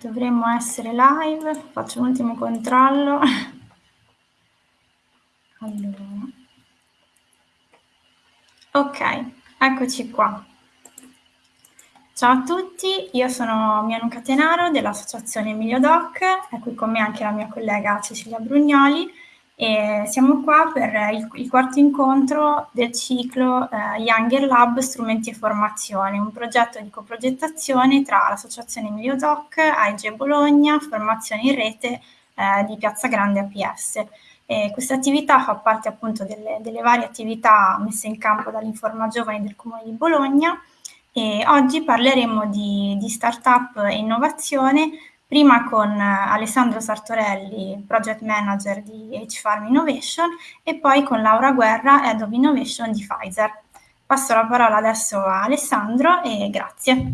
Dovremmo essere live, faccio un ultimo controllo. Allora. Ok, eccoci qua. Ciao a tutti, io sono Mianu Catenaro dell'Associazione Emilio Doc, è qui con me anche la mia collega Cecilia Brugnoli e siamo qua per il, il quarto incontro del ciclo eh, Younger Lab Strumenti e Formazione, un progetto di coprogettazione tra l'Associazione Emilio Doc, AIG Bologna, Formazione in Rete eh, di Piazza Grande APS. questa attività fa parte appunto delle, delle varie attività messe in campo dall'Informa Giovani del Comune di Bologna e oggi parleremo di, di startup e innovazione, prima con eh, Alessandro Sartorelli, Project Manager di H-Farm Innovation, e poi con Laura Guerra, Head of Innovation di Pfizer. Passo la parola adesso a Alessandro e grazie.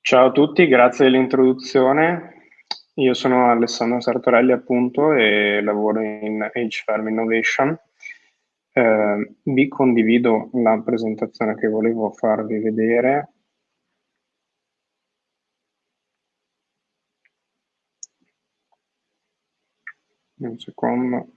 Ciao a tutti, grazie dell'introduzione. Io sono Alessandro Sartorelli appunto e lavoro in H-Farm Innovation eh, vi condivido la presentazione che volevo farvi vedere. Un secondo.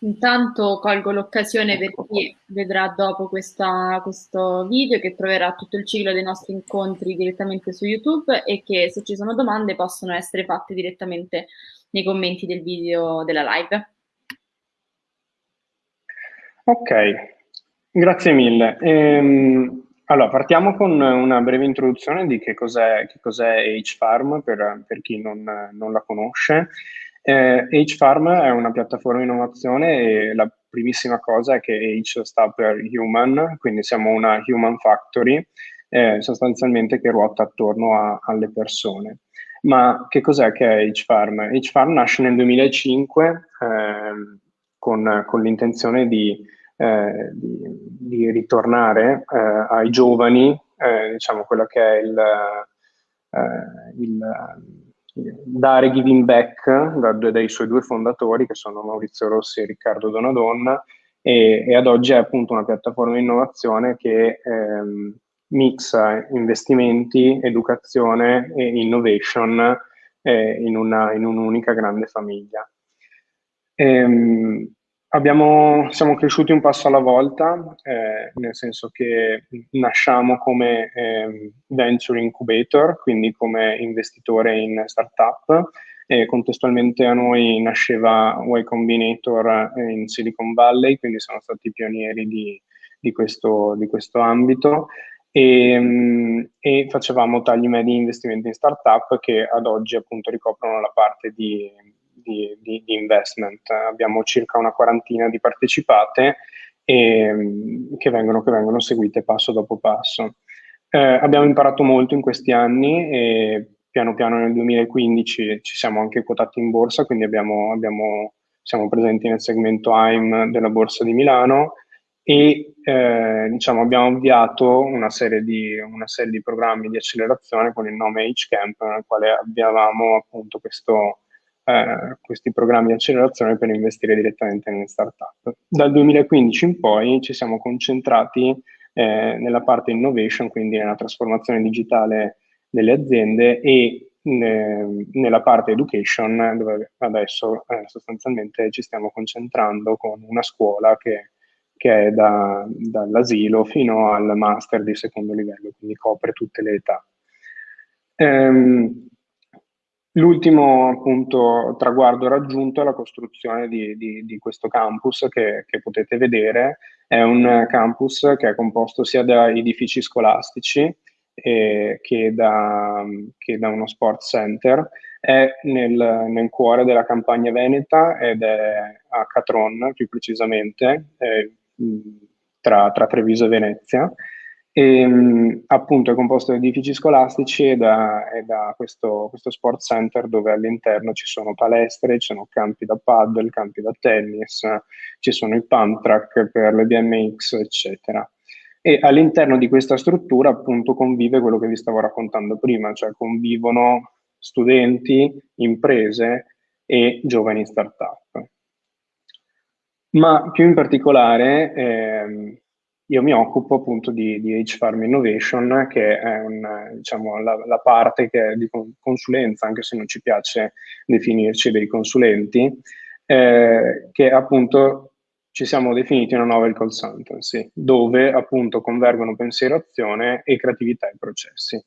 Intanto colgo l'occasione per chi vedrà dopo questa, questo video che troverà tutto il ciclo dei nostri incontri direttamente su YouTube e che se ci sono domande possono essere fatte direttamente nei commenti del video della live. Ok, grazie mille. Ehm, allora, partiamo con una breve introduzione di che cos'è, che cos'è H-Farm per, per chi non, non, la conosce. Eh, H-Farm è una piattaforma di innovazione e la primissima cosa è che H sta per Human, quindi siamo una Human Factory, eh, sostanzialmente che ruota attorno a, alle persone. Ma che cos'è che è H-Farm? H-Farm nasce nel 2005 eh, con, con l'intenzione di, eh, di, di, ritornare eh, ai giovani, eh, diciamo quello che è il, eh, il dare giving back da, dai suoi due fondatori che sono Maurizio Rossi e Riccardo Donadonna e, e ad oggi è appunto una piattaforma di innovazione che ehm, mixa investimenti, educazione e innovation eh, in, una, in, un'unica grande famiglia. Ehm, abbiamo, siamo cresciuti un passo alla volta, eh, nel senso che nasciamo come eh, venture incubator, quindi come investitore in startup, e contestualmente a noi nasceva Y Combinator in Silicon Valley, quindi siamo stati pionieri di, di, questo, di questo ambito. E, ehm, e, facevamo tagli medi investimenti in startup che ad oggi appunto ricoprono la parte di, di, di, di investment. Abbiamo circa una quarantina di partecipate e, ehm, che, vengono, che vengono seguite passo dopo passo. Eh, abbiamo imparato molto in questi anni e piano piano nel 2015 ci siamo anche quotati in borsa, quindi abbiamo, abbiamo, siamo presenti nel segmento AIM della borsa di Milano e eh, diciamo, abbiamo avviato una serie, di, una serie, di, programmi di accelerazione con il nome HCamp, nel quale avviavamo appunto questo, eh, questi programmi di accelerazione per investire direttamente nelle startup. Dal 2015 in poi ci siamo concentrati eh, nella parte innovation, quindi nella trasformazione digitale delle aziende e ne, nella parte education, dove adesso eh, sostanzialmente ci stiamo concentrando con una scuola che che è da, dall'asilo fino al master di secondo livello, quindi copre tutte le età. Ehm, L'ultimo appunto traguardo raggiunto è la costruzione di, di, di questo campus che, che, potete vedere. È un campus che è composto sia da edifici scolastici eh, che, da, che, da, uno sports center. È nel, nel, cuore della campagna veneta ed è a Catron più precisamente. Eh, tra, tra Treviso e Venezia. E, mh, appunto è composto da edifici scolastici e da, e da questo, questo, sport center dove all'interno ci sono palestre, ci sono campi da paddle, campi da tennis, ci sono i pump track per le BMX, eccetera. E all'interno di questa struttura appunto convive quello che vi stavo raccontando prima, cioè convivono studenti, imprese e giovani startup. Ma più in particolare ehm, io mi occupo appunto di, di H-Farm Innovation, che è un, diciamo, la, la, parte di consulenza, anche se non ci piace definirci dei consulenti, eh, che appunto ci siamo definiti una novel consultancy, dove appunto convergono pensiero, azione e creatività e processi.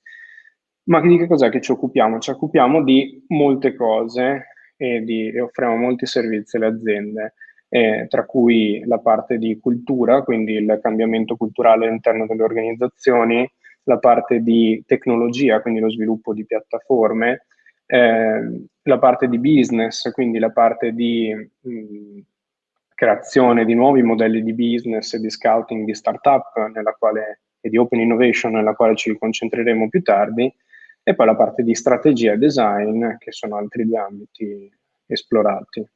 Ma di che cos'è che ci occupiamo? Ci occupiamo di molte cose e, di, e offriamo molti servizi alle aziende eh, tra cui la parte di cultura, quindi il cambiamento culturale all'interno delle organizzazioni, la parte di tecnologia, quindi lo sviluppo di piattaforme, eh, la parte di business, quindi la parte di mh, creazione di nuovi modelli di business e di scouting di startup quale, e di open innovation nella quale ci concentreremo più tardi, e poi la parte di strategia e design, che sono altri due ambiti esplorati.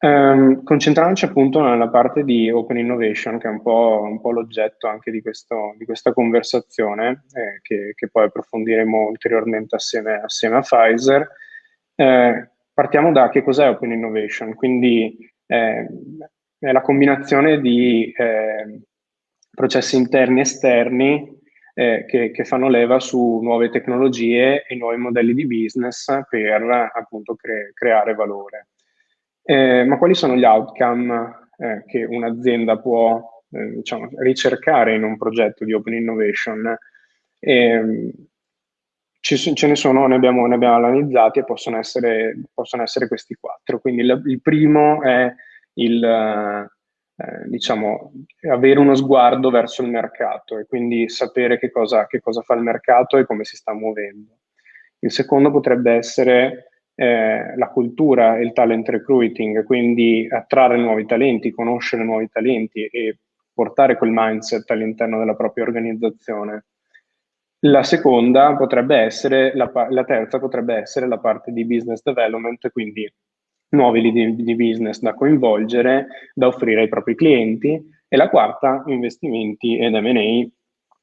Um, concentrandoci appunto nella parte di Open Innovation, che è un po', un po l'oggetto anche di, questo, di, questa conversazione, eh, che, che, poi approfondiremo ulteriormente assieme, assieme a Pfizer. Eh, partiamo da che cos'è Open Innovation, quindi eh, è la combinazione di eh, processi interni e esterni eh, che, che, fanno leva su nuove tecnologie e nuovi modelli di business per appunto cre creare valore. Eh, ma quali sono gli outcome eh, che un'azienda può eh, diciamo, ricercare in un progetto di open innovation? Ehm, ci, ce ne sono, ne abbiamo, ne abbiamo analizzati e possono essere, possono essere, questi quattro. Quindi il, il primo è il, eh, diciamo, avere uno sguardo verso il mercato e quindi sapere che cosa, che cosa fa il mercato e come si sta muovendo. Il secondo potrebbe essere eh, la cultura e il talent recruiting, quindi attrarre nuovi talenti, conoscere nuovi talenti e portare quel mindset all'interno della propria organizzazione. La seconda potrebbe essere, la, la, terza potrebbe essere la parte di business development, quindi nuovi lead di business da coinvolgere, da offrire ai propri clienti. E la quarta, investimenti ed M&A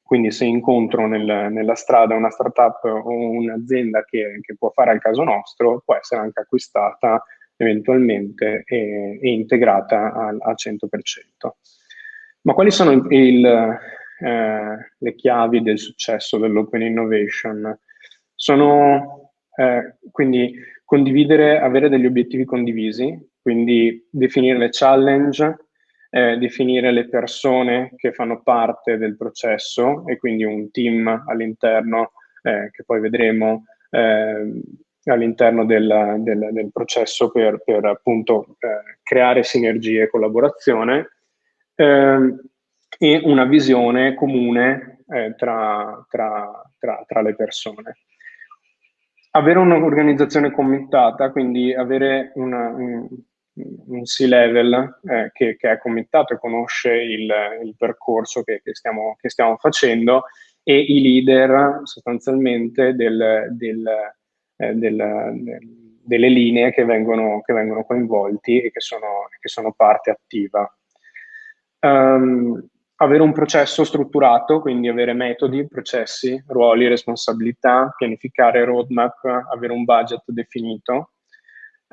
quindi se incontro nel, nella strada una startup o un'azienda che, che, può fare al caso nostro, può essere anche acquistata eventualmente e, e integrata al, al, 100%. Ma quali sono il, il, eh, le chiavi del successo dell'open innovation? Sono eh, quindi condividere, avere degli obiettivi condivisi, quindi definire le challenge, eh, definire le persone che fanno parte del processo e quindi un team all'interno eh, che poi vedremo eh, all'interno del, del, del, processo per, per appunto eh, creare sinergie e collaborazione ehm, e una visione comune eh, tra, tra, tra, tra le persone. Avere un'organizzazione committata, quindi avere una, un, C-level eh, che, che, è committato e conosce il, il percorso che, che, stiamo, che, stiamo, facendo e i leader sostanzialmente del, del, eh, del, delle linee che vengono, vengono, coinvolti e che sono, sono parte attiva. Um, avere un processo strutturato, quindi avere metodi, processi, ruoli, responsabilità, pianificare roadmap, avere un budget definito,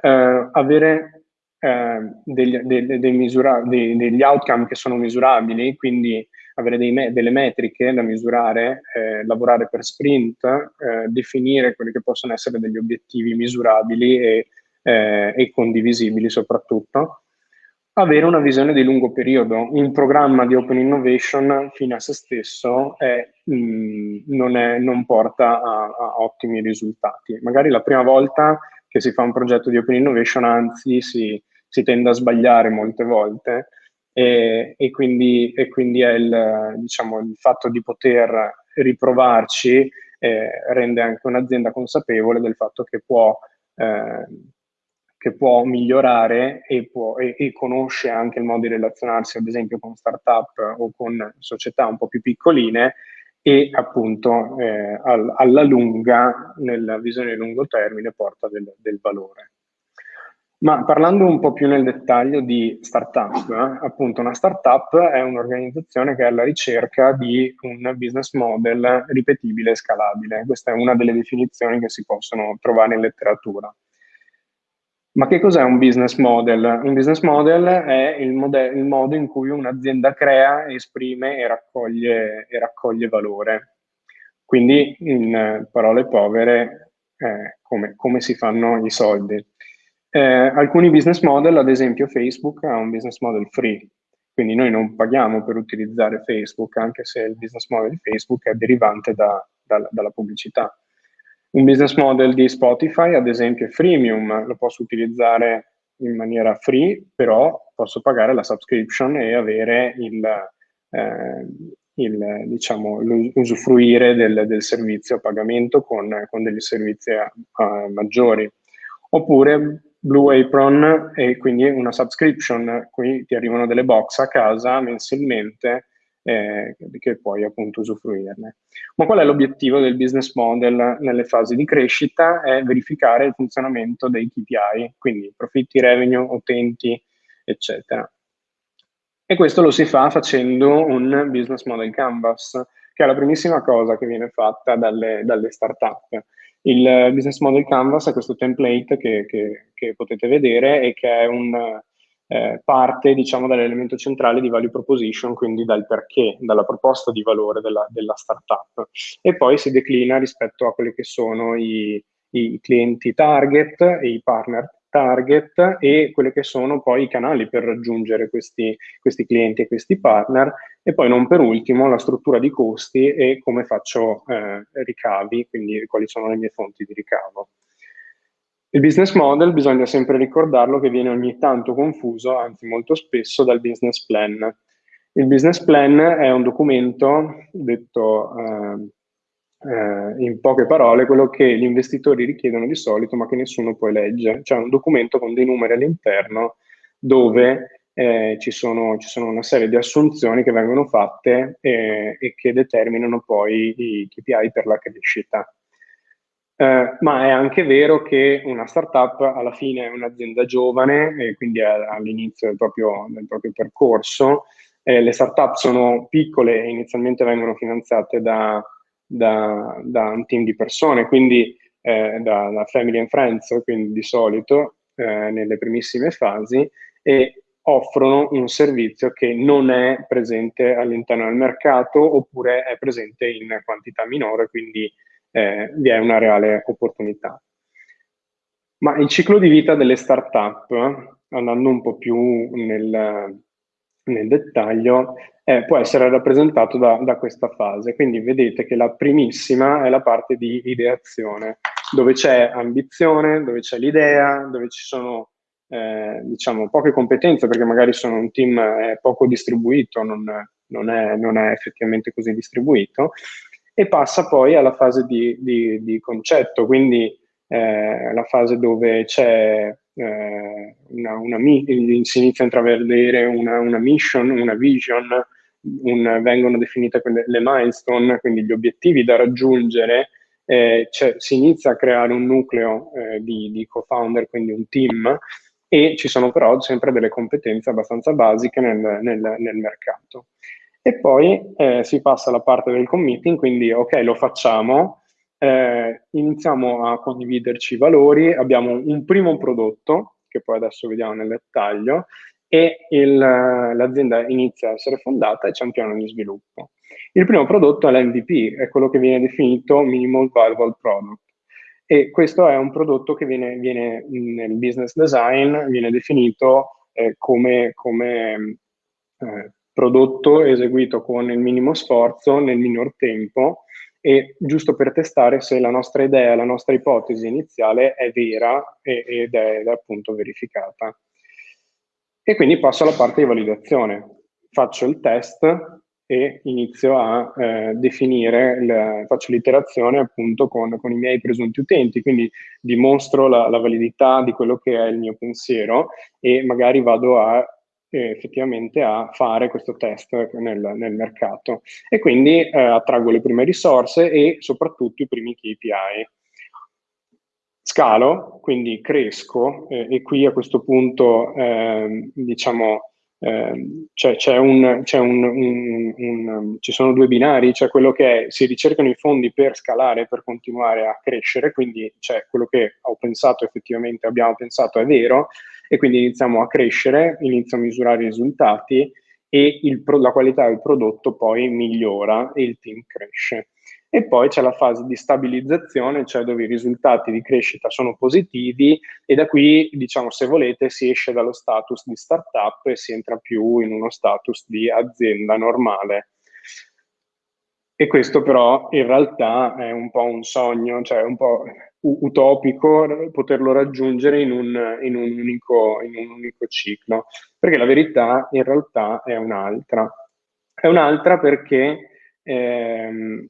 uh, avere eh, degli, dei, dei misura, dei, degli outcome che sono misurabili, quindi avere me, delle metriche da misurare, eh, lavorare per sprint, eh, definire quelli che possono essere degli obiettivi misurabili e, eh, e, condivisibili soprattutto. Avere una visione di lungo periodo. Un programma di open innovation fine a se stesso è, mh, mm, non, è, non, porta a, a ottimi risultati. Magari la prima volta che si fa un progetto di open innovation, anzi si, si tende a sbagliare molte volte e, e, quindi, e quindi, è il, diciamo, il, fatto di poter riprovarci eh, rende anche un'azienda consapevole del fatto che può, eh, che può migliorare e, può, e, conosce anche il modo di relazionarsi ad esempio con startup o con società un po' più piccoline e appunto eh, al, alla lunga, nella visione di lungo termine, porta del, del valore. Ma parlando un po' più nel dettaglio di startup, eh, appunto una startup è un'organizzazione che è alla ricerca di un business model ripetibile e scalabile. Questa è una delle definizioni che si possono trovare in letteratura. Ma che cos'è un business model? Un business model è il, mode- il modo in cui un'azienda crea, esprime e raccoglie, e raccoglie valore. Quindi, in parole povere, eh, come, come si fanno i soldi. Eh, alcuni business model, ad esempio Facebook, ha un business model free, quindi noi non paghiamo per utilizzare Facebook, anche se il business model di Facebook è derivante da, da, dalla pubblicità. Un business model di Spotify, ad esempio, è freemium, lo posso utilizzare in maniera free, però posso pagare la subscription e avere il, eh, il diciamo, usufruire del, del, servizio a pagamento con, con degli servizi uh, maggiori. Oppure Blue Apron e quindi una subscription, qui ti arrivano delle box a casa mensilmente eh, che puoi appunto usufruirne. Ma qual è l'obiettivo del business model nelle fasi di crescita? È verificare il funzionamento dei KPI, quindi profitti, revenue, utenti, eccetera. E questo lo si fa facendo un business model canvas, che è la primissima cosa che viene fatta dalle, dalle start-up. Il business model canvas è questo template che, che, che potete vedere e che è un, eh, parte diciamo, dall'elemento centrale di value proposition, quindi dal perché, dalla proposta di valore della, della startup. E poi si declina rispetto a quelli che sono i, i clienti target, i partner target e quelli che sono poi i canali per raggiungere questi, questi clienti e questi partner e poi non per ultimo la struttura di costi e come faccio eh, ricavi, quindi quali sono le mie fonti di ricavo. Il business model bisogna sempre ricordarlo che viene ogni tanto confuso, anzi molto spesso, dal business plan. Il business plan è un documento, detto eh, eh, in poche parole, quello che gli investitori richiedono di solito ma che nessuno poi legge, cioè un documento con dei numeri all'interno dove eh, ci, sono, ci, sono, una serie di assunzioni che vengono fatte eh, e che determinano poi i KPI per la crescita. Eh, ma è anche vero che una startup alla fine è un'azienda giovane e quindi è all'inizio del proprio, del proprio percorso. Eh, le startup sono piccole e inizialmente vengono finanziate da da, da un team di persone, quindi eh, da, da, family and friends, quindi di solito eh, nelle primissime fasi, e offrono un servizio che non è presente all'interno del mercato oppure è presente in quantità minore, quindi eh, vi è una reale opportunità. Ma il ciclo di vita delle start-up, andando un po' più nel, nel dettaglio, eh, può essere rappresentato da, da, questa fase. Quindi vedete che la primissima è la parte di ideazione, dove c'è ambizione, dove c'è l'idea, dove ci sono eh, diciamo poche competenze, perché magari sono un team eh, poco distribuito, non, non, è, non, è, effettivamente così distribuito, e passa poi alla fase di, di, di concetto, quindi eh, la fase dove c'è eh, una, una, si inizia a intravedere una, una mission, una vision, un, vengono definite le milestone, quindi gli obiettivi da raggiungere, eh, cioè, si inizia a creare un nucleo eh, di, di co-founder, quindi un team, e ci sono però sempre delle competenze abbastanza basiche nel, nel, nel mercato. E poi eh, si passa alla parte del committing, quindi ok, lo facciamo, eh, iniziamo a condividerci i valori, abbiamo un primo prodotto, che poi adesso vediamo nel dettaglio, e l'azienda inizia a essere fondata e c'è un piano di sviluppo. Il primo prodotto è l'MVP, è quello che viene definito Minimal Viable Product. E questo è un prodotto che viene, viene nel business design, viene definito eh, come, come eh, prodotto eseguito con il minimo sforzo nel minor tempo e giusto per testare se la nostra idea, la nostra ipotesi iniziale è vera ed è appunto verificata. E quindi passo alla parte di validazione. Faccio il test e inizio a eh, definire, il, faccio l'iterazione appunto con, con, i miei presunti utenti, quindi dimostro la, la, validità di quello che è il mio pensiero e magari vado a eh, effettivamente a fare questo test nel, nel mercato e quindi eh, attraggo le prime risorse e soprattutto i primi KPI. scalo, quindi cresco eh, e qui a questo punto eh, diciamo eh, c'è, c'è un, c'è un, un, un, ci sono due binari, c'è quello che è, si ricercano i fondi per scalare, per continuare a crescere, quindi c'è quello che ho pensato effettivamente, abbiamo pensato è vero, e quindi iniziamo a crescere, inizio a misurare i risultati e il, la qualità del prodotto poi migliora e il team cresce e poi c'è la fase di stabilizzazione, cioè dove i risultati di crescita sono positivi e da qui, diciamo, se volete, si esce dallo status di startup e si entra più in uno status di azienda normale. E questo però in realtà è un po' un sogno, cioè un po' utopico poterlo raggiungere in un, in un, unico, in un unico ciclo, perché la verità in realtà è un'altra. È un'altra perché ehm,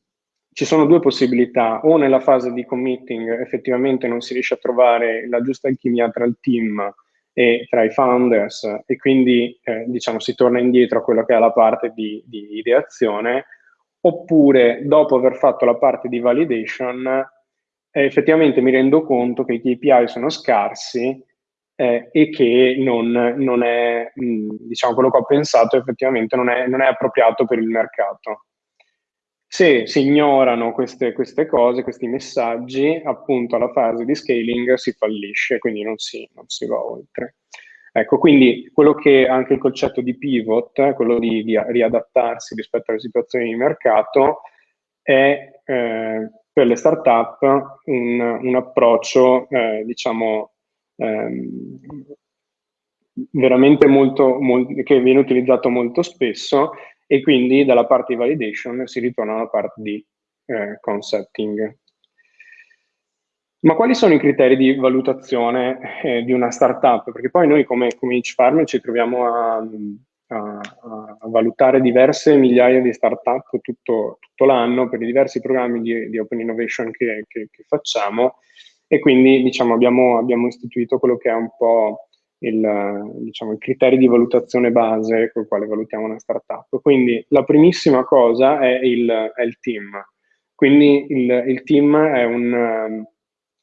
ci sono due possibilità, o nella fase di committing effettivamente non si riesce a trovare la giusta alchimia tra il team e tra i founders e quindi eh, diciamo si torna indietro a quello che è la parte di, di, ideazione, oppure dopo aver fatto la parte di validation eh, effettivamente mi rendo conto che i KPI sono scarsi eh, e che non, non è, mh, diciamo, quello che ho pensato effettivamente non è, non è appropriato per il mercato. Se si ignorano queste, queste, cose, questi messaggi, appunto alla fase di scaling si fallisce, quindi non si, non si va oltre. Ecco, quindi quello che anche il concetto di pivot, quello di, di riadattarsi rispetto alle situazioni di mercato, è eh, per le start-up un, un approccio, eh, diciamo, ehm, veramente molto, molto, che viene utilizzato molto spesso e quindi dalla parte di validation si ritorna alla parte di eh, concepting. Ma quali sono i criteri di valutazione eh, di una startup? Perché poi noi come, come Farm ci troviamo a, a, a, valutare diverse migliaia di startup tutto, tutto l'anno per i diversi programmi di, di Open Innovation che, che, che, facciamo e quindi diciamo, abbiamo, abbiamo istituito quello che è un po' il, diciamo, i criteri di valutazione base con il quale valutiamo una startup. Quindi la primissima cosa è il, è il team. Quindi il, il team è un,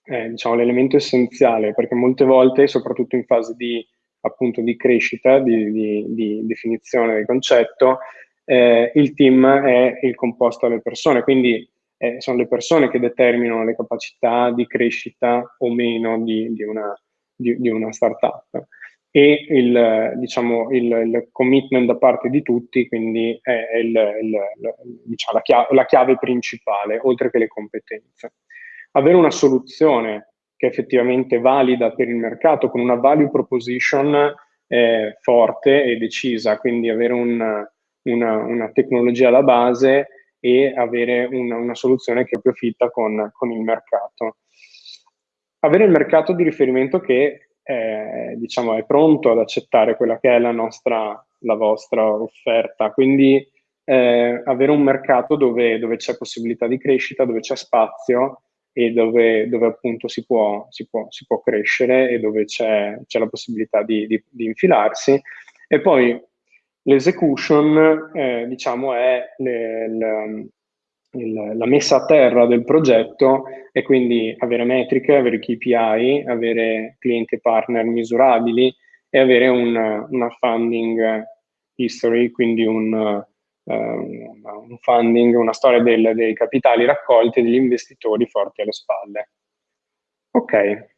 è, diciamo, l'elemento essenziale perché molte volte, soprattutto in fase di, appunto, di crescita, di, di, di, definizione del concetto, eh, il team è il composto delle persone, quindi eh, sono le persone che determinano le capacità di crescita o meno di una, di, di una startup. E il, diciamo, il, il, commitment da parte di tutti, quindi è il, diciamo, la, chiave, la, chiave, principale, oltre che le competenze. Avere una soluzione che è effettivamente valida per il mercato, con una value proposition eh, forte e decisa, quindi avere un, una, una, tecnologia alla base e avere una, una soluzione che profitta con, con il mercato avere il mercato di riferimento che è, diciamo, è pronto ad accettare quella che è la, nostra, la vostra offerta. Quindi eh, avere un mercato dove, dove, c'è possibilità di crescita, dove c'è spazio e dove, dove appunto si può, si, può, si può, crescere e dove c'è, la possibilità di, di, di, infilarsi. E poi l'execution, eh, diciamo, è le, il, la messa a terra del progetto e quindi avere metriche, avere KPI, avere clienti e partner misurabili e avere un, una funding history, quindi un, uh, un funding, una storia del, dei capitali raccolti e degli investitori forti alle spalle. Ok,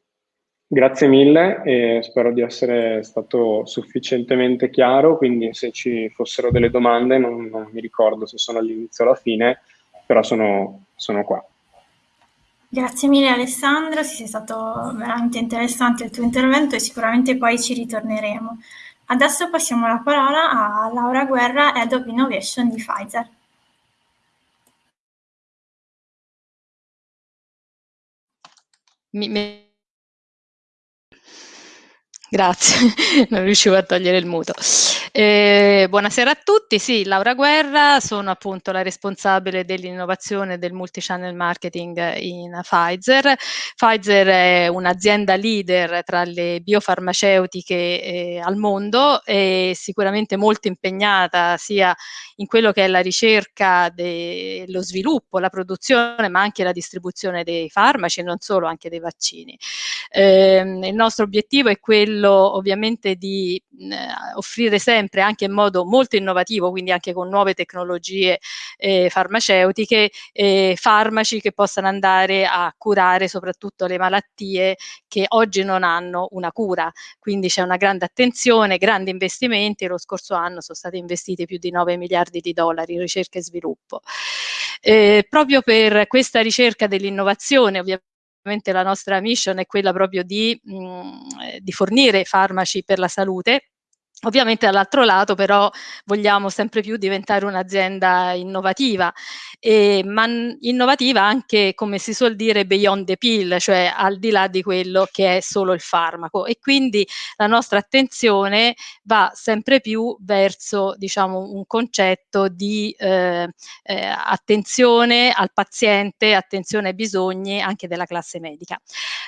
grazie mille e spero di essere stato sufficientemente chiaro, quindi se ci fossero delle domande, non, non mi ricordo se sono all'inizio o alla fine, però sono, sono qua. Grazie mille Alessandro, sì, è stato veramente interessante il tuo intervento e sicuramente poi ci ritorneremo. Adesso passiamo la parola a Laura Guerra, Head of Innovation di Pfizer. Mi, mi... Grazie, non riuscivo a togliere il muto. Eh, buonasera a tutti, sì, Laura Guerra, sono appunto la responsabile dell'innovazione del multichannel marketing in Pfizer. Pfizer è un'azienda leader tra le biofarmaceutiche eh, al mondo e sicuramente molto impegnata sia in quello che è la ricerca, lo sviluppo, la produzione, ma anche la distribuzione dei farmaci e non solo, anche dei vaccini. Eh, il nostro obiettivo è quello ovviamente di eh, offrire sempre anche in modo molto innovativo, quindi anche con nuove tecnologie eh, farmaceutiche, eh, farmaci che possano andare a curare soprattutto le malattie che oggi non hanno una cura. Quindi c'è una grande attenzione, grandi investimenti, lo scorso anno sono stati investiti più di 9 miliardi di dollari in ricerca e sviluppo. Eh, proprio per questa ricerca dell'innovazione, ovviamente la nostra mission è quella proprio di, mh, di fornire farmaci per la salute Ovviamente dall'altro lato però vogliamo sempre più diventare un'azienda innovativa, e, ma innovativa anche come si suol dire beyond the pill, cioè al di là di quello che è solo il farmaco e quindi la nostra attenzione va sempre più verso diciamo un concetto di eh, eh, attenzione al paziente, attenzione ai bisogni anche della classe medica.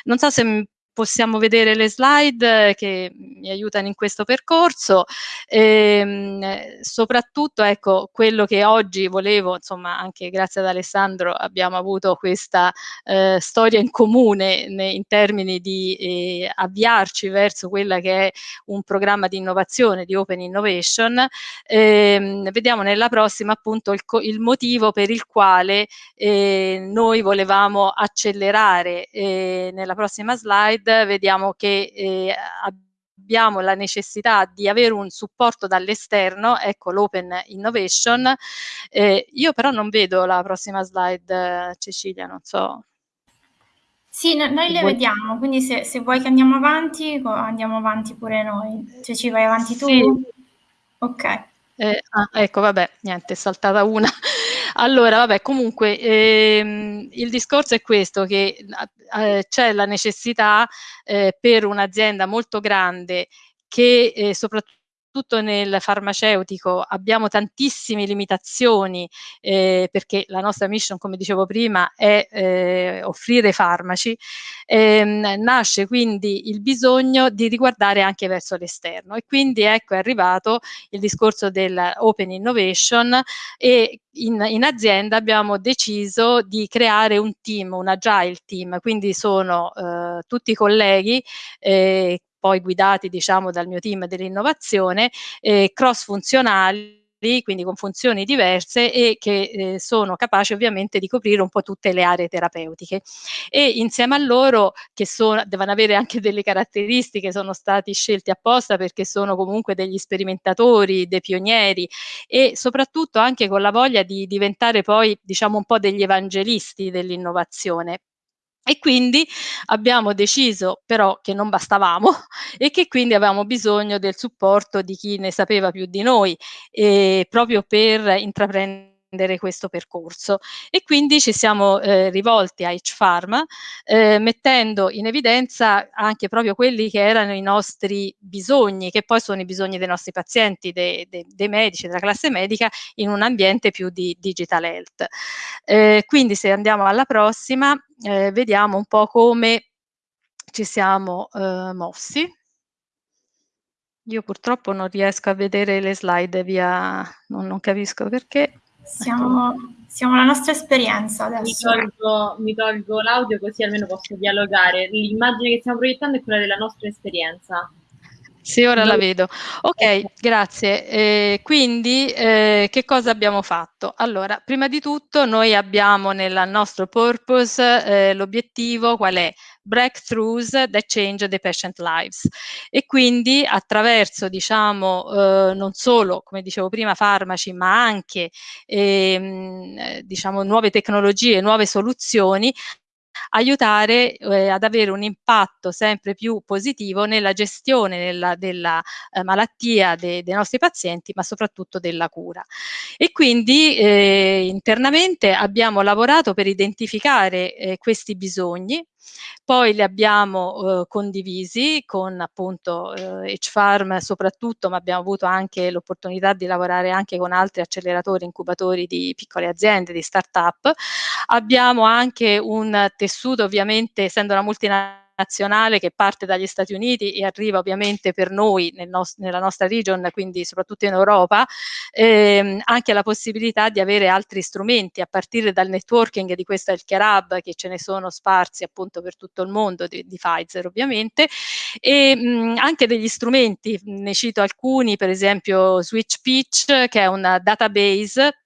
Non so se possiamo vedere le slide eh, che mi aiutano in questo percorso. Ehm, soprattutto, ecco, quello che oggi volevo, insomma, anche grazie ad Alessandro abbiamo avuto questa eh, storia in comune ne, in termini di eh, avviarci verso quella che è un programma di innovazione, di Open Innovation. Ehm, vediamo nella prossima appunto il, il motivo per il quale eh, noi volevamo accelerare eh, nella prossima slide slide vediamo che eh, abbiamo la necessità di avere un supporto dall'esterno, ecco l'Open Innovation. Eh, io però non vedo la prossima slide, Cecilia, non so. Sì, no, noi le vuoi... vediamo, quindi se, se, vuoi che andiamo avanti, andiamo avanti pure noi. Cioè ci vai avanti tu? Sì. Ok. Eh, ah, ecco, vabbè, niente, è saltata una. Allora, vabbè, comunque ehm, il discorso è questo, che eh, c'è la necessità eh, per un'azienda molto grande che eh, soprattutto soprattutto nel farmaceutico abbiamo tantissime limitazioni eh, perché la nostra mission, come dicevo prima, è eh, offrire farmaci, ehm, nasce quindi il bisogno di riguardare anche verso l'esterno. E quindi ecco è arrivato il discorso dell'open innovation e in, in, azienda abbiamo deciso di creare un team, un agile team, quindi sono eh, tutti colleghi eh, poi guidati diciamo dal mio team dell'innovazione, eh, cross funzionali quindi con funzioni diverse e che eh, sono capaci ovviamente di coprire un po' tutte le aree terapeutiche. E insieme a loro che sono, devono avere anche delle caratteristiche, sono stati scelti apposta perché sono comunque degli sperimentatori, dei pionieri e soprattutto anche con la voglia di diventare poi diciamo un po' degli evangelisti dell'innovazione e quindi abbiamo deciso però che non bastavamo e che quindi avevamo bisogno del supporto di chi ne sapeva più di noi proprio per intraprendere questo percorso e quindi ci siamo eh, rivolti a H-Pharma eh, mettendo in evidenza anche proprio quelli che erano i nostri bisogni, che poi sono i bisogni dei nostri pazienti, dei, dei, dei medici, della classe medica in un ambiente più di digital health. Eh, quindi se andiamo alla prossima eh, vediamo un po' come ci siamo eh, mossi. Io purtroppo non riesco a vedere le slide via, non, non capisco perché. Siamo, siamo la nostra esperienza adesso. Mi tolgo, mi tolgo l'audio così almeno posso dialogare. L'immagine che stiamo proiettando è quella della nostra esperienza. Sì, ora la vedo. Ok, grazie. Eh, quindi eh, che cosa abbiamo fatto? Allora, prima di tutto noi abbiamo nel nostro purpose eh, l'obiettivo qual è? Breakthroughs that change the patient lives. E quindi attraverso, diciamo, eh, non solo, come dicevo prima, farmaci, ma anche, ehm, diciamo, nuove tecnologie, nuove soluzioni, aiutare eh, ad avere un impatto sempre più positivo nella gestione nella, della eh, malattia de, dei nostri pazienti, ma soprattutto della cura. E quindi eh, internamente abbiamo lavorato per identificare eh, questi bisogni poi li abbiamo eh, condivisi con appunto eh, H-Farm soprattutto, ma abbiamo avuto anche l'opportunità di lavorare anche con altri acceleratori, incubatori di piccole aziende, di start-up. Abbiamo anche un tessuto, ovviamente, essendo una multinazionale, nazionale che parte dagli Stati Uniti e arriva ovviamente per noi nel nos- nella nostra region, quindi soprattutto in Europa, ehm, anche la possibilità di avere altri strumenti a partire dal networking di questo Healthcare Hub che ce ne sono sparsi appunto per tutto il mondo di, di Pfizer ovviamente e mh, anche degli strumenti, ne cito alcuni, per esempio Switch Pitch che è una database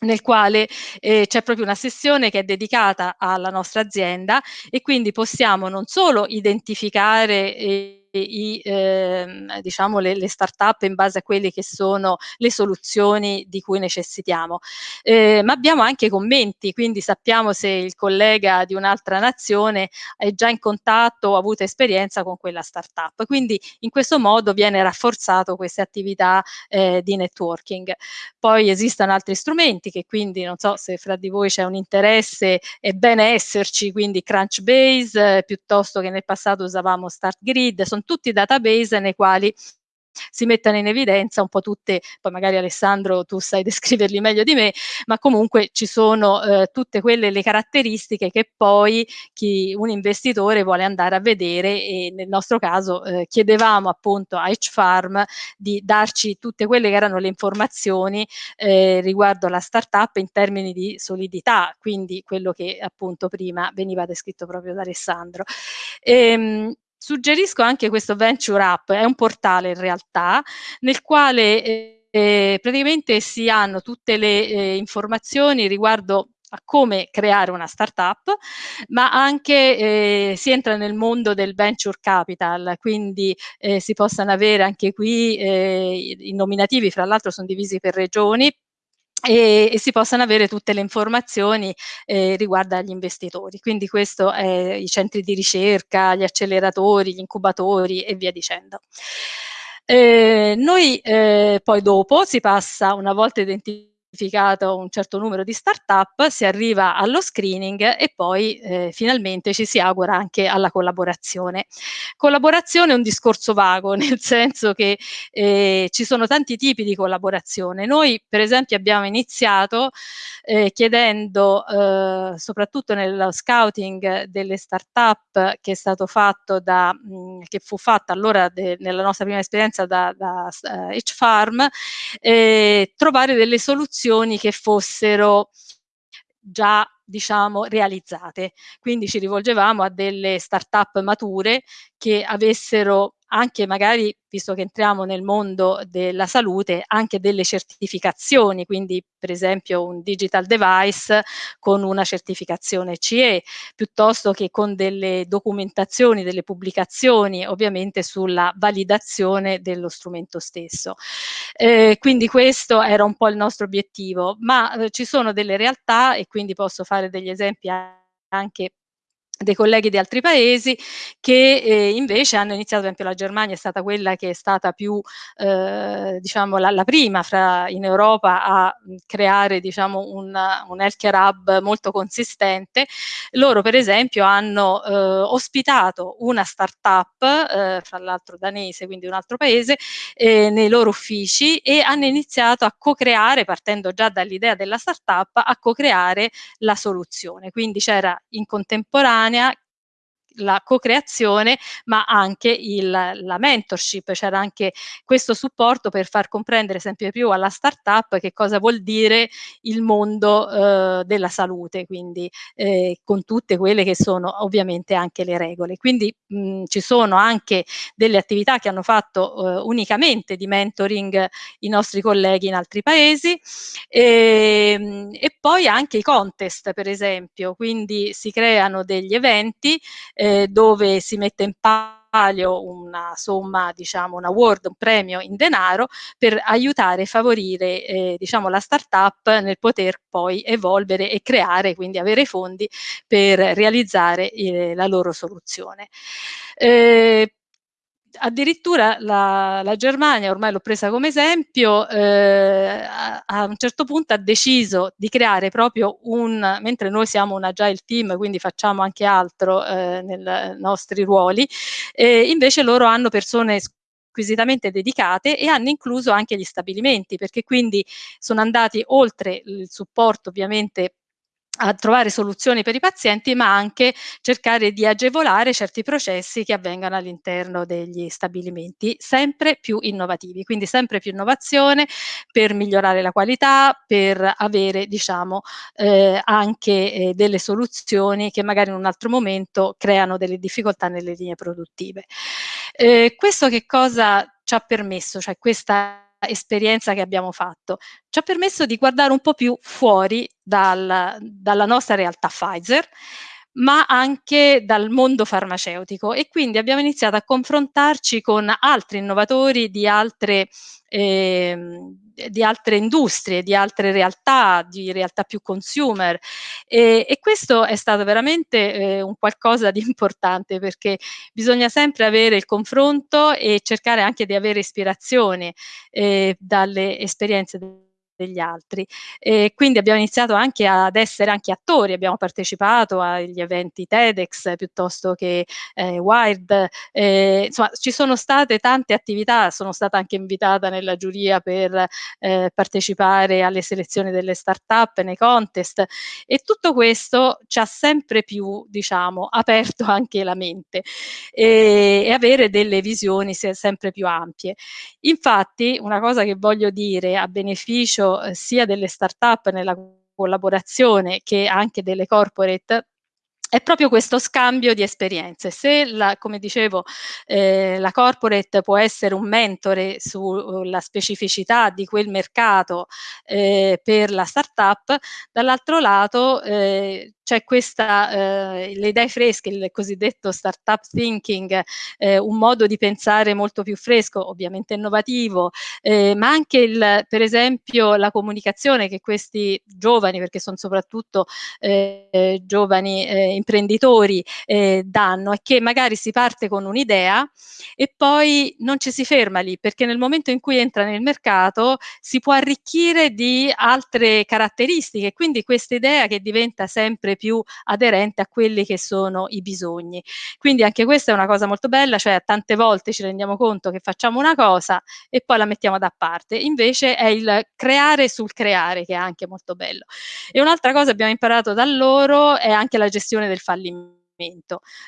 nel quale eh, c'è proprio una sessione che è dedicata alla nostra azienda e quindi possiamo non solo identificare eh, i, eh, diciamo le, le start-up in base a quelle che sono le soluzioni di cui necessitiamo. Eh, ma abbiamo anche commenti, quindi sappiamo se il collega di un'altra nazione è già in contatto o ha avuto esperienza con quella start-up. Quindi in questo modo viene rafforzato queste attività eh, di networking. Poi esistono altri strumenti che quindi non so se fra di voi c'è un interesse, è bene esserci, quindi Crunchbase eh, piuttosto che nel passato usavamo StartGrid, sono tutti database nei quali si mettano in evidenza un po' tutte, poi magari Alessandro tu sai descriverli meglio di me, ma comunque ci sono eh, tutte quelle le caratteristiche che poi chi, un investitore vuole andare a vedere e nel nostro caso eh, chiedevamo appunto a H-Farm di darci tutte quelle che erano le informazioni eh, riguardo la startup in termini di solidità, quindi quello che appunto prima veniva descritto proprio da Alessandro. Ehm, Suggerisco anche questo Venture App, è un portale in realtà nel quale eh, praticamente si hanno tutte le eh, informazioni riguardo a come creare una startup, ma anche eh, si entra nel mondo del venture capital, quindi eh, si possano avere anche qui eh, i nominativi, fra l'altro sono divisi per regioni, e, e, si possano avere tutte le informazioni eh, riguardo agli investitori. Quindi questo è i centri di ricerca, gli acceleratori, gli incubatori e via dicendo. Eh, noi eh, poi dopo si passa, una volta identificato identificato un certo numero di start-up, si arriva allo screening e poi eh, finalmente ci si augura anche alla collaborazione. Collaborazione è un discorso vago, nel senso che eh, ci sono tanti tipi di collaborazione. Noi per esempio abbiamo iniziato eh, chiedendo eh, soprattutto nello scouting delle start-up che è stato fatto da, mh, mm, che fu fatto allora de, nella nostra prima esperienza da, da H-Farm, eh, trovare delle soluzioni soluzioni che fossero già diciamo realizzate. Quindi ci rivolgevamo a delle start-up mature che avessero anche magari, visto che entriamo nel mondo della salute, anche delle certificazioni, quindi per esempio un digital device con una certificazione CE, piuttosto che con delle documentazioni, delle pubblicazioni ovviamente sulla validazione dello strumento stesso. Eh, quindi questo era un po' il nostro obiettivo, ma eh, ci sono delle realtà e quindi posso fare degli esempi anche dei colleghi di altri paesi che eh, invece hanno iniziato, ad esempio la Germania è stata quella che è stata più, eh, diciamo, la, la, prima fra, in Europa a creare, diciamo, un, un healthcare hub molto consistente. Loro, per esempio, hanno eh, ospitato una start-up, eh, fra l'altro danese, quindi un altro paese, eh, nei loro uffici e hanno iniziato a co-creare, partendo già dall'idea della start-up, a co-creare la soluzione. Quindi c'era in contemporanea contemporanea la co-creazione, ma anche il, la mentorship, c'era anche questo supporto per far comprendere sempre più alla startup che cosa vuol dire il mondo eh, della salute, quindi eh, con tutte quelle che sono ovviamente anche le regole. Quindi mh, ci sono anche delle attività che hanno fatto eh, unicamente di mentoring i nostri colleghi in altri paesi e, ehm, e poi anche i contest per esempio, quindi si creano degli eventi eh, dove si mette in palio una somma, diciamo, un award, un premio in denaro per aiutare e favorire, eh, diciamo, la startup nel poter poi evolvere e creare, quindi avere fondi per realizzare eh, la loro soluzione. Eh, addirittura la, la, Germania, ormai l'ho presa come esempio, eh, a, a, un certo punto ha deciso di creare proprio un, mentre noi siamo un agile team, quindi facciamo anche altro eh, nei nostri ruoli, eh, invece loro hanno persone squisitamente dedicate e hanno incluso anche gli stabilimenti, perché quindi sono andati oltre il supporto ovviamente a trovare soluzioni per i pazienti, ma anche cercare di agevolare certi processi che avvengano all'interno degli stabilimenti, sempre più innovativi, quindi sempre più innovazione per migliorare la qualità, per avere diciamo eh, anche eh, delle soluzioni che magari in un altro momento creano delle difficoltà nelle linee produttive. Eh, questo che cosa ci ha permesso, cioè questa esperienza che abbiamo fatto. Ci ha permesso di guardare un po' più fuori dal, dalla nostra realtà Pfizer ma anche dal mondo farmaceutico. E quindi abbiamo iniziato a confrontarci con altri innovatori di altre, eh, di altre industrie, di altre realtà, di realtà più consumer. E, e questo è stato veramente eh, un qualcosa di importante perché bisogna sempre avere il confronto e cercare anche di avere ispirazione eh, dalle esperienze degli altri. E quindi abbiamo iniziato anche ad essere anche attori, abbiamo partecipato agli eventi TEDx piuttosto che eh, Wired, eh, insomma ci sono state tante attività, sono stata anche invitata nella giuria per eh, partecipare alle selezioni delle start-up, nei contest e tutto questo ci ha sempre più, diciamo, aperto anche la mente e, e avere delle visioni sempre più ampie. Infatti una cosa che voglio dire a beneficio eh, sia delle start-up nella collaborazione che anche delle corporate è proprio questo scambio di esperienze. Se, la, come dicevo, eh, la corporate può essere un mentore sulla specificità di quel mercato eh, per la startup, dall'altro lato eh, c'è questa, eh, le idee fresche, il cosiddetto startup thinking, eh, un modo di pensare molto più fresco, ovviamente innovativo, eh, ma anche il, per esempio la comunicazione che questi giovani, perché sono soprattutto eh, giovani eh, imprenditori, eh, danno, è che magari si parte con un'idea e poi non ci si ferma lì, perché nel momento in cui entra nel mercato si può arricchire di altre caratteristiche, quindi questa idea che diventa sempre più aderente a quelli che sono i bisogni. Quindi anche questa è una cosa molto bella, cioè tante volte ci rendiamo conto che facciamo una cosa e poi la mettiamo da parte, invece è il creare sul creare che è anche molto bello. E un'altra cosa abbiamo imparato da loro è anche la gestione del fallimento.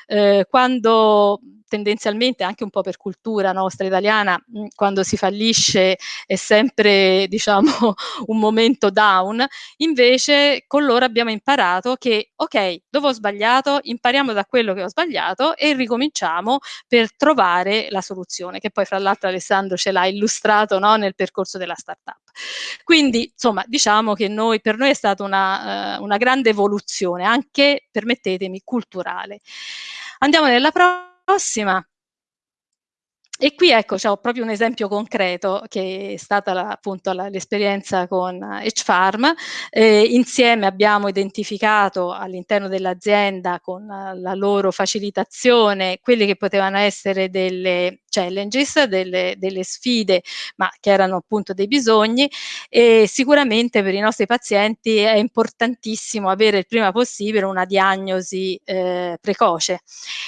Eh, quando tendenzialmente anche un po' per cultura nostra italiana, mm, quando si fallisce è sempre diciamo un momento down, invece con loro abbiamo imparato che ok, dove ho sbagliato, impariamo da quello che ho sbagliato e ricominciamo per trovare la soluzione, che poi fra l'altro Alessandro ce l'ha illustrato no, nel percorso della startup. Quindi insomma diciamo che noi, per noi è stata una, uh, una grande evoluzione, anche permettetemi, culturale. Andiamo nella prossima. E qui ecco, c'è proprio un esempio concreto che è stata la, appunto l'esperienza con H-Farm. Eh, insieme abbiamo identificato all'interno dell'azienda con la loro facilitazione quelle che potevano essere delle challenges, delle, delle, sfide, ma che erano appunto dei bisogni e sicuramente per i nostri pazienti è importantissimo avere il prima possibile una diagnosi eh, precoce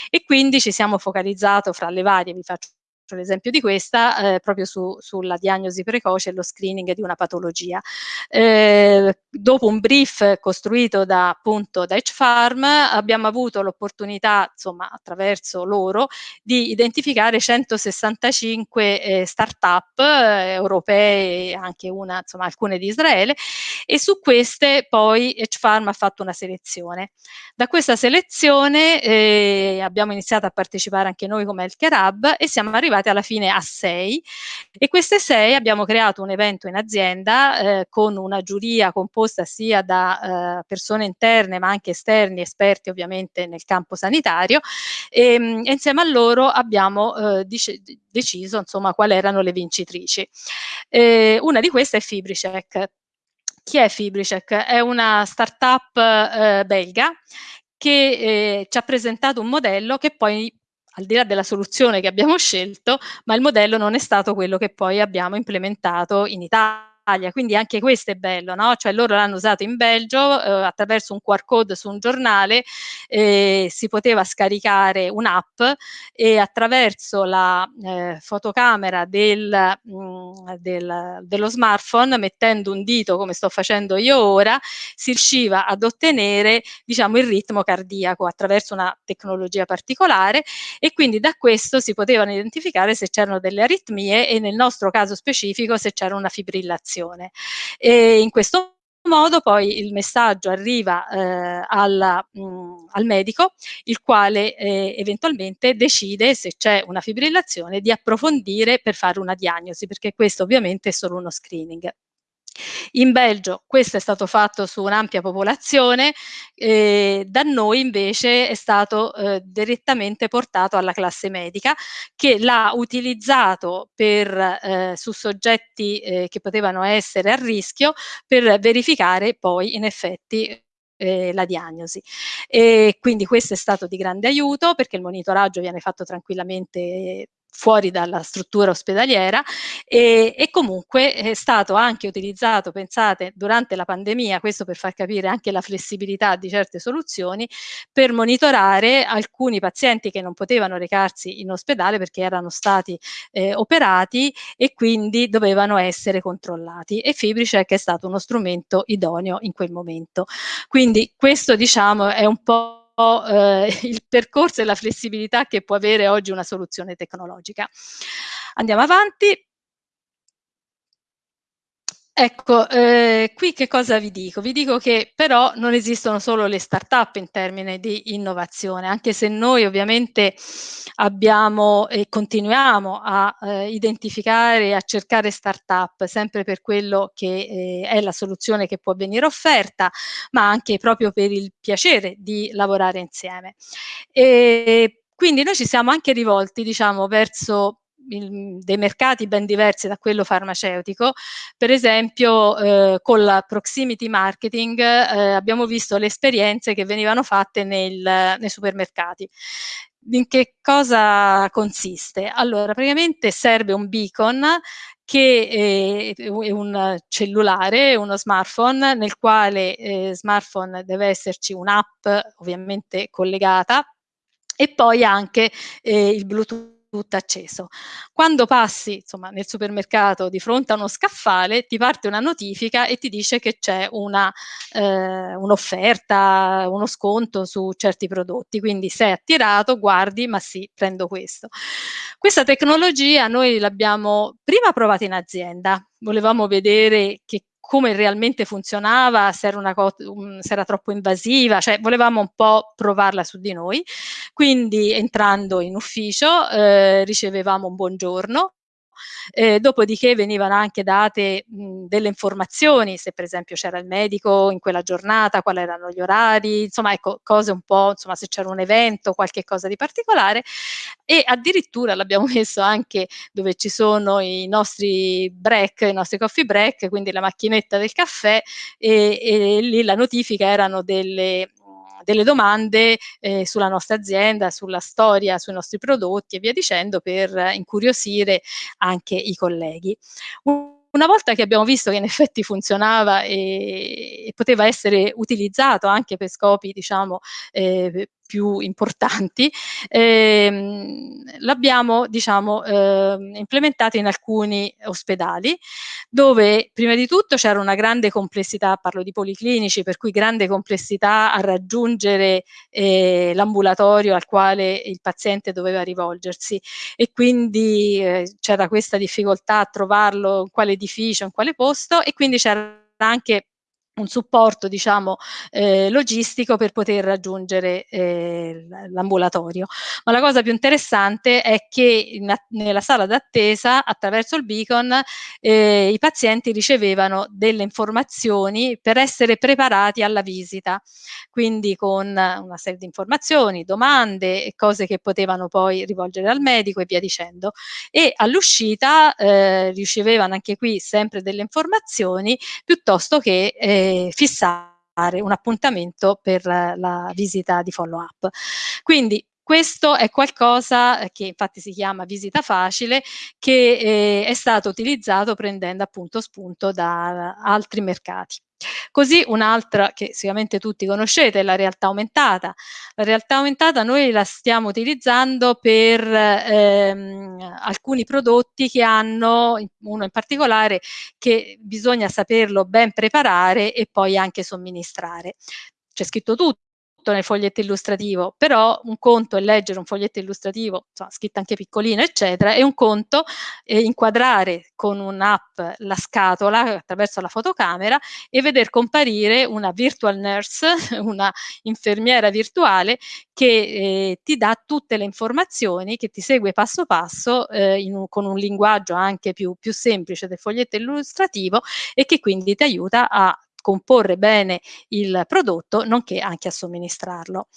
e quindi ci siamo focalizzato fra le varie, vi faccio l'esempio di questa, eh, proprio su, sulla diagnosi precoce e lo screening di una patologia. Eh, dopo un brief costruito da appunto da H-Farm abbiamo avuto l'opportunità, insomma, attraverso loro, di identificare 165 eh, start-up eh, europee, anche una, insomma, alcune di Israele, e su queste poi H-Farm ha fatto una selezione. Da questa selezione eh, abbiamo iniziato a partecipare anche noi come Healthcare Hub e siamo arrivati arrivati alla fine a sei e queste sei abbiamo creato un evento in azienda eh, con una giuria composta sia da eh, persone interne ma anche esterni, esperti ovviamente nel campo sanitario e, ehm, e insieme a loro abbiamo eh, deciso insomma quali erano le vincitrici. Eh, una di queste è Fibricec. Chi è Fibricec? È una startup eh, belga che eh, ci ha presentato un modello che poi al di là della soluzione che abbiamo scelto, ma il modello non è stato quello che poi abbiamo implementato in Italia quindi anche questo è bello, no? Cioè loro l'hanno usato in Belgio eh, attraverso un QR code su un giornale, eh, si poteva scaricare un'app e attraverso la eh, fotocamera del, mh, mm, del, dello smartphone, mettendo un dito come sto facendo io ora, si riusciva ad ottenere diciamo il ritmo cardiaco attraverso una tecnologia particolare e quindi da questo si potevano identificare se c'erano delle aritmie e nel nostro caso specifico se c'era una fibrillazione informazione. E in questo modo poi il messaggio arriva eh, alla, mh, al medico, il quale eh, eventualmente decide se c'è una fibrillazione di approfondire per fare una diagnosi, perché questo ovviamente è solo uno screening. In Belgio questo è stato fatto su un'ampia popolazione, eh, da noi invece è stato eh, direttamente portato alla classe medica che l'ha utilizzato per, eh, su soggetti eh, che potevano essere a rischio per verificare poi in effetti eh, la diagnosi. E quindi questo è stato di grande aiuto perché il monitoraggio viene fatto tranquillamente fuori dalla struttura ospedaliera e, e, comunque è stato anche utilizzato, pensate, durante la pandemia, questo per far capire anche la flessibilità di certe soluzioni, per monitorare alcuni pazienti che non potevano recarsi in ospedale perché erano stati eh, operati e quindi dovevano essere controllati e Fibricec è stato uno strumento idoneo in quel momento. Quindi questo diciamo è un po' eh, il percorso e la flessibilità che può avere oggi una soluzione tecnologica. Andiamo avanti. Ecco, eh, qui che cosa vi dico? Vi dico che però non esistono solo le start-up in termini di innovazione, anche se noi ovviamente abbiamo e continuiamo a eh, identificare e a cercare start-up sempre per quello che eh, è la soluzione che può venire offerta, ma anche proprio per il piacere di lavorare insieme. E quindi noi ci siamo anche rivolti, diciamo, verso il, dei mercati ben diversi da quello farmaceutico, per esempio eh, con la proximity marketing eh, abbiamo visto le esperienze che venivano fatte nel, nei supermercati. In che cosa consiste? Allora, praticamente serve un beacon che è un cellulare, uno smartphone, nel quale eh, smartphone deve esserci un'app ovviamente collegata e poi anche eh, il Bluetooth tutto acceso. Quando passi insomma, nel supermercato di fronte a uno scaffale ti parte una notifica e ti dice che c'è eh, un'offerta, uno sconto su certi prodotti, quindi sei attirato, guardi, ma sì, prendo questo. Questa tecnologia noi l'abbiamo prima provata in azienda, volevamo vedere che come realmente funzionava, se era, um, se era troppo invasiva, cioè volevamo un po' provarla su di noi. Quindi entrando in ufficio eh, ricevevamo un buongiorno, eh, dopodiché venivano anche date mh, delle informazioni, se per esempio c'era il medico in quella giornata, quali erano gli orari, insomma ecco, cose un po', insomma se c'era un evento, qualche cosa di particolare. E addirittura l'abbiamo messo anche dove ci sono i nostri break, i nostri coffee break, quindi la macchinetta del caffè e, e lì la notifica erano delle delle domande eh, sulla nostra azienda, sulla storia, sui nostri prodotti e via dicendo per incuriosire anche i colleghi. Una volta che abbiamo visto che in effetti funzionava e, e poteva essere utilizzato anche per scopi, diciamo, eh, più importanti, ehm, l'abbiamo diciamo, eh, implementato in alcuni ospedali dove prima di tutto c'era una grande complessità, parlo di policlinici, per cui grande complessità a raggiungere eh, l'ambulatorio al quale il paziente doveva rivolgersi. E quindi eh, c'era questa difficoltà a trovarlo in quale edificio, in quale posto e quindi c'era anche un supporto diciamo eh, logistico per poter raggiungere eh, l'ambulatorio. Ma la cosa più interessante è che in, nella sala d'attesa attraverso il beacon eh, i pazienti ricevevano delle informazioni per essere preparati alla visita, quindi con una serie di informazioni, domande cose che potevano poi rivolgere al medico e via dicendo. E all'uscita eh, ricevevano anche qui sempre delle informazioni piuttosto che eh, fissare un appuntamento per la visita di follow up. Quindi questo è qualcosa che infatti si chiama visita facile, che eh, è stato utilizzato prendendo appunto spunto da altri mercati. Così un'altra che sicuramente tutti conoscete è la realtà aumentata. La realtà aumentata noi la stiamo utilizzando per ehm, alcuni prodotti che hanno, uno in particolare, che bisogna saperlo ben preparare e poi anche somministrare. C'è scritto tutto tutto nel foglietto illustrativo, però un conto è leggere un foglietto illustrativo, insomma, scritto anche piccolino, eccetera, e un conto è inquadrare con un'app la scatola attraverso la fotocamera e veder comparire una virtual nurse, una infermiera virtuale che eh, ti dà tutte le informazioni, che ti segue passo passo eh, un, con un linguaggio anche più, più semplice del foglietto illustrativo e che quindi ti aiuta a comporre bene il prodotto, nonché anche a somministrarlo.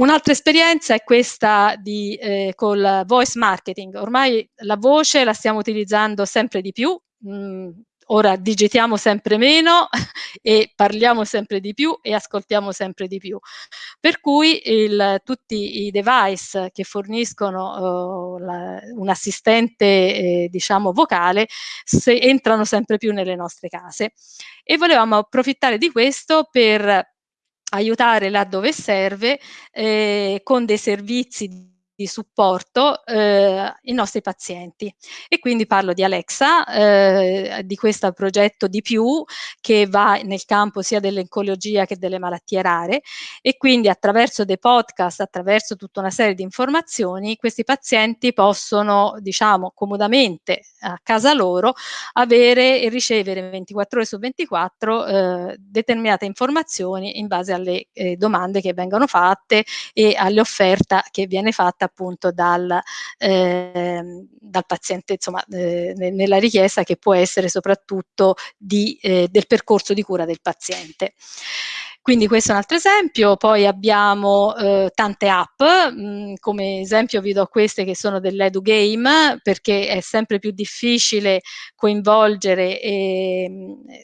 Un'altra esperienza è questa di, eh, col voice marketing. Ormai la voce la stiamo utilizzando sempre di più, mh, mm, ora digitiamo sempre meno e parliamo sempre di più e ascoltiamo sempre di più. Per cui il, tutti i device che forniscono uh, un assistente eh, diciamo vocale se, entrano sempre più nelle nostre case e volevamo approfittare di questo per aiutare là dove serve eh, con dei servizi di supporto eh, i nostri pazienti. E quindi parlo di Alexa, eh, di questo progetto di più che va nel campo sia dell'oncologia che delle malattie rare. E quindi attraverso dei podcast, attraverso tutta una serie di informazioni questi pazienti possono diciamo comodamente a casa loro avere e ricevere 24 ore su 24 eh, determinate informazioni in base alle eh, domande che vengono fatte e alle offerte che viene fatta appunto dal, eh, dal paziente insomma, eh, nella richiesta che può essere soprattutto di, eh, del percorso di cura del paziente. Quindi questo è un altro esempio, poi abbiamo eh, tante app, mh, mm, come esempio vi do queste che sono dell'Edu Game perché è sempre più difficile coinvolgere eh,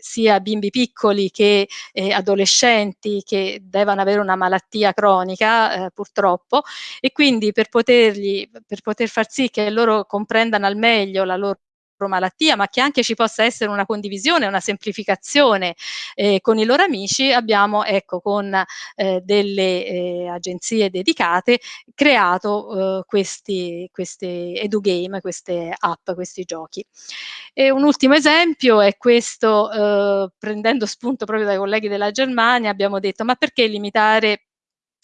sia bimbi piccoli che eh, adolescenti che devono avere una malattia cronica eh, purtroppo. E quindi per potergli, per poter far sì che loro comprendano al meglio la loro malattia, ma che anche ci possa essere una condivisione, una semplificazione eh, con i loro amici, abbiamo ecco con eh, delle eh, agenzie dedicate creato eh, questi, questi edugame, queste app, questi giochi. E un ultimo esempio è questo, eh, prendendo spunto proprio dai colleghi della Germania, abbiamo detto ma perché limitare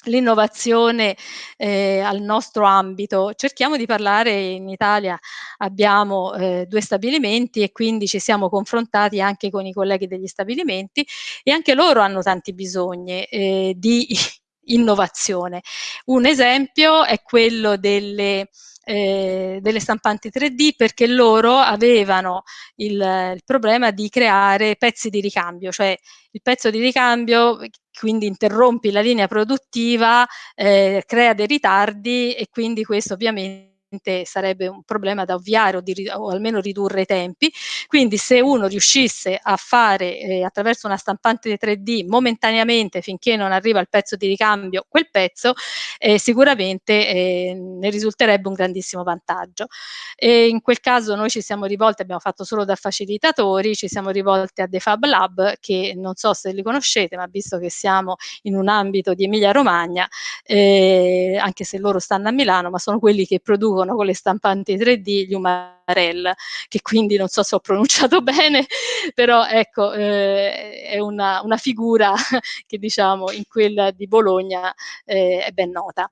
l'innovazione eh, al nostro ambito. Cerchiamo di parlare, in Italia abbiamo eh, due stabilimenti e quindi ci siamo confrontati anche con i colleghi degli stabilimenti e anche loro hanno tanti bisogni eh, di innovazione. Un esempio è quello delle eh, delle stampanti 3D perché loro avevano il, il, problema di creare pezzi di ricambio, cioè il pezzo di ricambio quindi interrompi la linea produttiva, eh, crea dei ritardi e quindi questo ovviamente sarebbe un problema da ovviare o, di, o, almeno ridurre i tempi. Quindi se uno riuscisse a fare eh, attraverso una stampante 3D momentaneamente finché non arriva il pezzo di ricambio quel pezzo, eh, sicuramente eh, ne risulterebbe un grandissimo vantaggio. E in quel caso noi ci siamo rivolti, abbiamo fatto solo da facilitatori, ci siamo rivolti a The Fab Lab che non so se li conoscete, ma visto che siamo in un ambito di Emilia Romagna, eh, anche se loro stanno a Milano, ma sono quelli che producono producono con le stampanti 3D gli Umarell, che quindi non so se ho pronunciato bene, però ecco, eh, è una, una, figura che diciamo in quella di Bologna eh, è ben nota.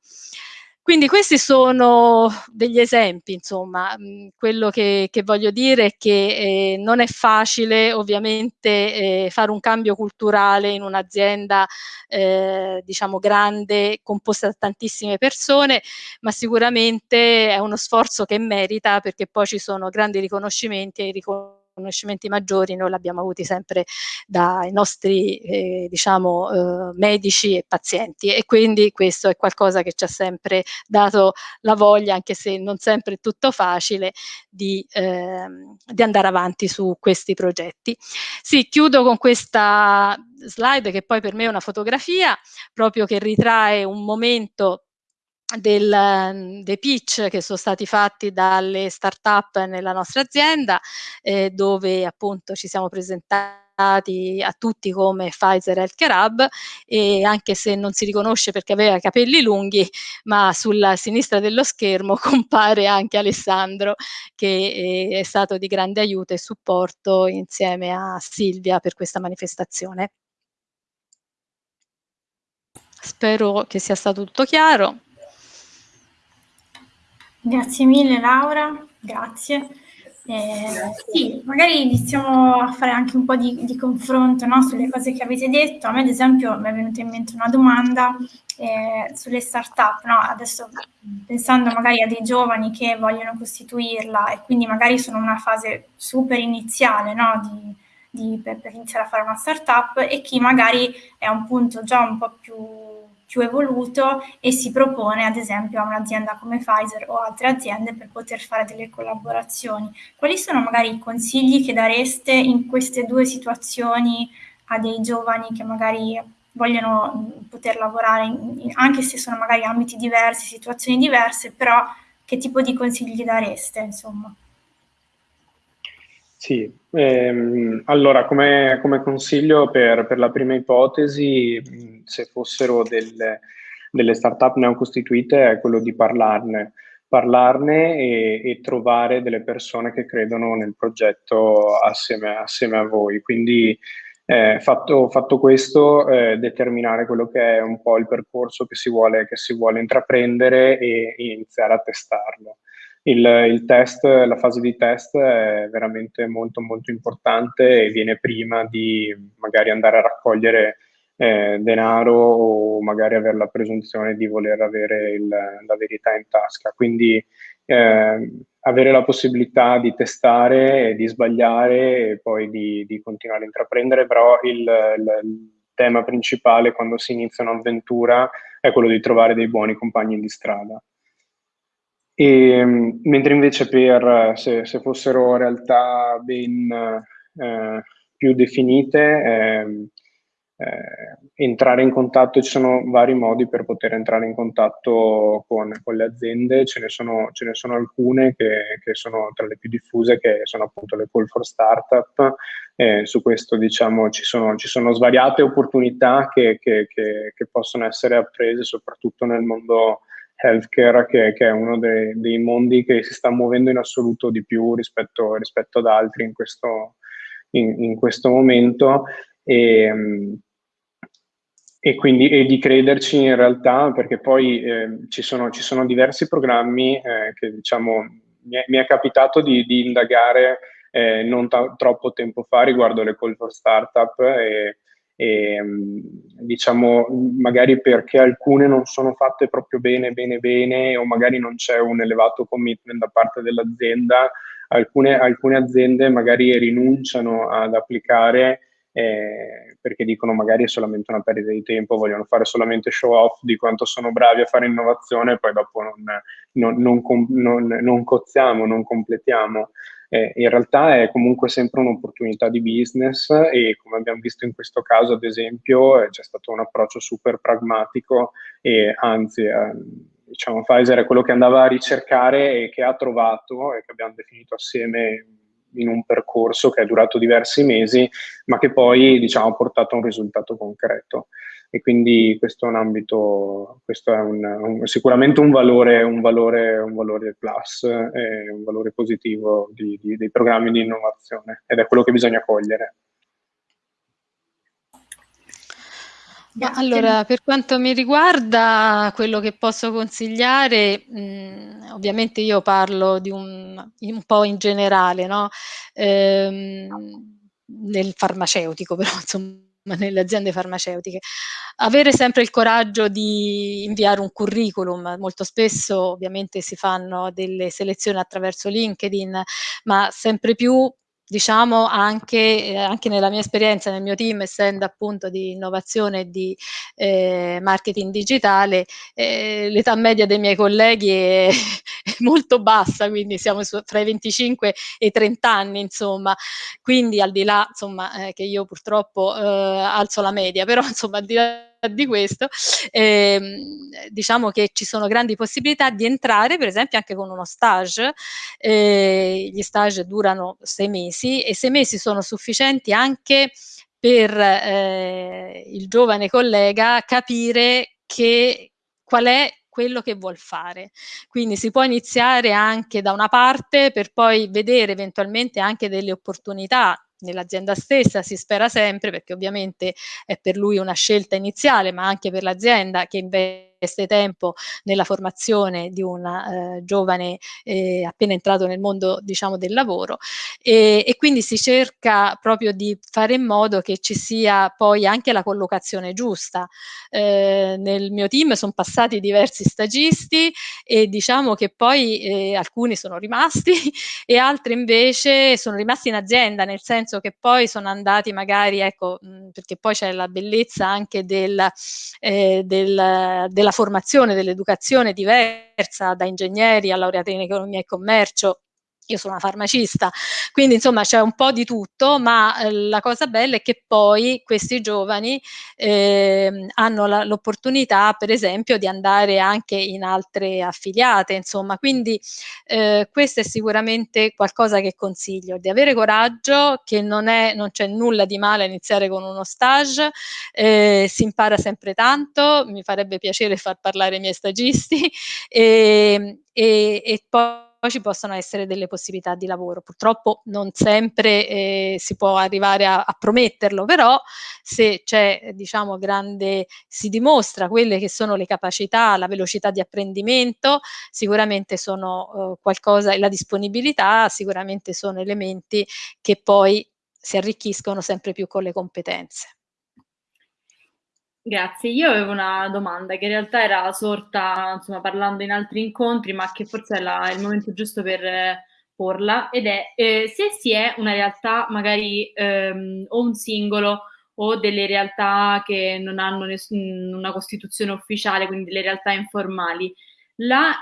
Quindi questi sono degli esempi, insomma, mm, quello che, che voglio dire è che eh, non è facile ovviamente eh, fare un cambio culturale in un'azienda eh, diciamo grande, composta da tantissime persone, ma sicuramente è uno sforzo che merita perché poi ci sono grandi riconoscimenti e riconoscimenti riconoscimenti maggiori noi l'abbiamo avuti sempre dai nostri eh, diciamo, eh, medici e pazienti e quindi questo è qualcosa che ci ha sempre dato la voglia, anche se non sempre è tutto facile, di, eh, di andare avanti su questi progetti. Sì, chiudo con questa slide che poi per me è una fotografia proprio che ritrae un momento del, mhmm, dei pitch che sono stati fatti dalle start-up nella nostra azienda, eh, dove appunto ci siamo presentati a tutti come Pfizer Healthcare Hub e anche se non si riconosce perché aveva capelli lunghi, ma sulla sinistra dello schermo compare anche Alessandro che eh, è stato di grande aiuto e supporto insieme a Silvia per questa manifestazione. Spero che sia stato tutto chiaro. Grazie mille Laura, grazie. Eh, sì, magari iniziamo a fare anche un po' di, di confronto no, sulle cose che avete detto. A me ad esempio mi è venuta in mente una domanda eh, sulle start-up, no? adesso pensando magari a dei giovani che vogliono costituirla e quindi magari sono in una fase super iniziale no? di, di, per, per iniziare a fare una start-up e chi magari è a un punto già un po' più più evoluto e si propone ad esempio a un'azienda come Pfizer o altre aziende per poter fare delle collaborazioni. Quali sono magari i consigli che dareste in queste due situazioni a dei giovani che magari vogliono poter lavorare in, anche se sono magari ambiti diversi, situazioni diverse, però che tipo di consigli dareste, insomma? Sì, ehm, allora come, come consiglio per, per, la prima ipotesi, se fossero delle, delle start-up neocostituite, è quello di parlarne, parlarne e, e, trovare delle persone che credono nel progetto assieme, assieme a voi. Quindi eh, fatto, fatto, questo, eh, determinare quello che è un po' il percorso che si vuole, che si vuole intraprendere e, e iniziare a testarlo il, il, test, la fase di test è veramente molto molto importante e viene prima di magari andare a raccogliere eh, denaro o magari avere la presunzione di voler avere il, la verità in tasca. Quindi eh, avere la possibilità di testare, di sbagliare e poi di, di continuare a intraprendere, però il, il, tema principale quando si inizia un'avventura è quello di trovare dei buoni compagni di strada. E, mentre invece per, se, se fossero realtà ben eh, più definite, eh, eh, entrare in contatto, ci sono vari modi per poter entrare in contatto con, con le aziende, ce ne sono, ce ne sono alcune che, che, sono tra le più diffuse, che sono appunto le call for startup, eh, su questo diciamo ci sono, ci sono svariate opportunità che, che, che possono essere apprese soprattutto nel mondo healthcare, che, che è uno dei, dei, mondi che si sta muovendo in assoluto di più rispetto, rispetto ad altri in questo, in, in questo momento. E, e quindi e di crederci in realtà, perché poi eh, ci, sono, ci, sono, diversi programmi eh, che diciamo mi è, mi è capitato di, di indagare eh, non troppo tempo fa riguardo le call for startup e, e, ehm, diciamo magari perché alcune non sono fatte proprio bene, bene, bene o magari non c'è un elevato commitment da parte dell'azienda, alcune, alcune aziende magari rinunciano ad applicare eh, perché dicono magari è solamente una perdita di tempo, vogliono fare solamente show off di quanto sono bravi a fare innovazione e poi dopo non, non, non, non, non cozziamo, non completiamo. Eh, in realtà è comunque sempre un'opportunità di business e come abbiamo visto in questo caso ad esempio eh, c'è stato un approccio super pragmatico e anzi eh, diciamo Pfizer è quello che andava a ricercare e che ha trovato e che abbiamo definito assieme in un percorso che è durato diversi mesi ma che poi diciamo ha portato a un risultato concreto e quindi questo è un ambito, questo è un, un, sicuramente un valore, un valore, un valore plus, un valore positivo di, di, dei programmi di innovazione ed è quello che bisogna cogliere. Allora, per quanto mi riguarda, quello che posso consigliare, mh, mm, ovviamente io parlo di un, un po' in generale, no? Ehm, nel farmaceutico, però insomma nelle aziende farmaceutiche. Avere sempre il coraggio di inviare un curriculum, molto spesso ovviamente si fanno delle selezioni attraverso LinkedIn, ma sempre più diciamo anche, eh, anche, nella mia esperienza, nel mio team, essendo appunto di innovazione e di eh, marketing digitale, eh, l'età media dei miei colleghi è, è molto bassa, quindi siamo su, fra i 25 e i 30 anni, insomma, quindi al di là, insomma, eh, che io purtroppo eh, alzo la media, però insomma, al di là di questo, ehm, diciamo che ci sono grandi possibilità di entrare, per esempio, anche con uno stage. Eh, gli stage durano sei mesi e sei mesi sono sufficienti anche per eh, il giovane collega capire che qual è quello che vuol fare. Quindi si può iniziare anche da una parte per poi vedere eventualmente anche delle opportunità nell'azienda stessa, si spera sempre, perché ovviamente è per lui una scelta iniziale, ma anche per l'azienda che invece investe tempo nella formazione di un eh, giovane eh, appena entrato nel mondo diciamo del lavoro e, e, quindi si cerca proprio di fare in modo che ci sia poi anche la collocazione giusta. Eh, nel mio team sono passati diversi stagisti e diciamo che poi eh, alcuni sono rimasti e altri invece sono rimasti in azienda, nel senso che poi sono andati magari, ecco, mh, perché poi c'è la bellezza anche del, eh, del, della formazione, dell'educazione diversa da ingegneri a laureati in economia e commercio io sono una farmacista, quindi insomma c'è un po' di tutto, ma eh, la cosa bella è che poi questi giovani eh, hanno l'opportunità per esempio di andare anche in altre affiliate, insomma, quindi eh, questo è sicuramente qualcosa che consiglio, di avere coraggio, che non, è, non c'è nulla di male a iniziare con uno stage, eh, si impara sempre tanto, mi farebbe piacere far parlare i miei stagisti e, e, e poi poi ci possono essere delle possibilità di lavoro. Purtroppo non sempre eh, si può arrivare a, a prometterlo, però se c'è, diciamo, grande, si dimostra quelle che sono le capacità, la velocità di apprendimento, sicuramente sono eh, qualcosa, e la disponibilità sicuramente sono elementi che poi si arricchiscono sempre più con le competenze. Grazie, io avevo una domanda che in realtà era sorta, insomma, parlando in altri incontri, ma che forse è la, il momento giusto per eh, porla, ed è eh, se si è una realtà magari ehm, o un singolo o delle realtà che non hanno nessun, una costituzione ufficiale, quindi delle realtà informali,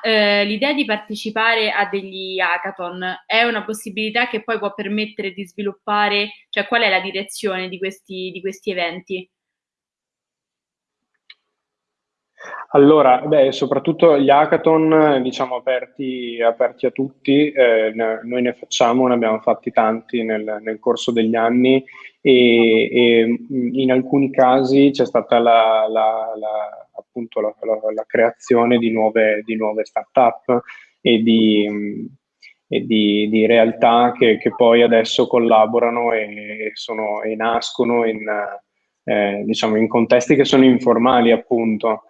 eh, l'idea di partecipare a degli hackathon è una possibilità che poi può permettere di sviluppare, cioè qual è la direzione di questi, di questi eventi? Allora, beh, soprattutto gli hackathon, diciamo, aperti, aperti a tutti, eh, ne, noi ne facciamo, ne abbiamo fatti tanti nel, nel corso degli anni e, e, in alcuni casi c'è stata la, la, la, appunto la, la, creazione di nuove, di nuove start-up e di, e di, di realtà che, che, poi adesso collaborano e, sono, e nascono in, eh, diciamo, in contesti che sono informali, appunto.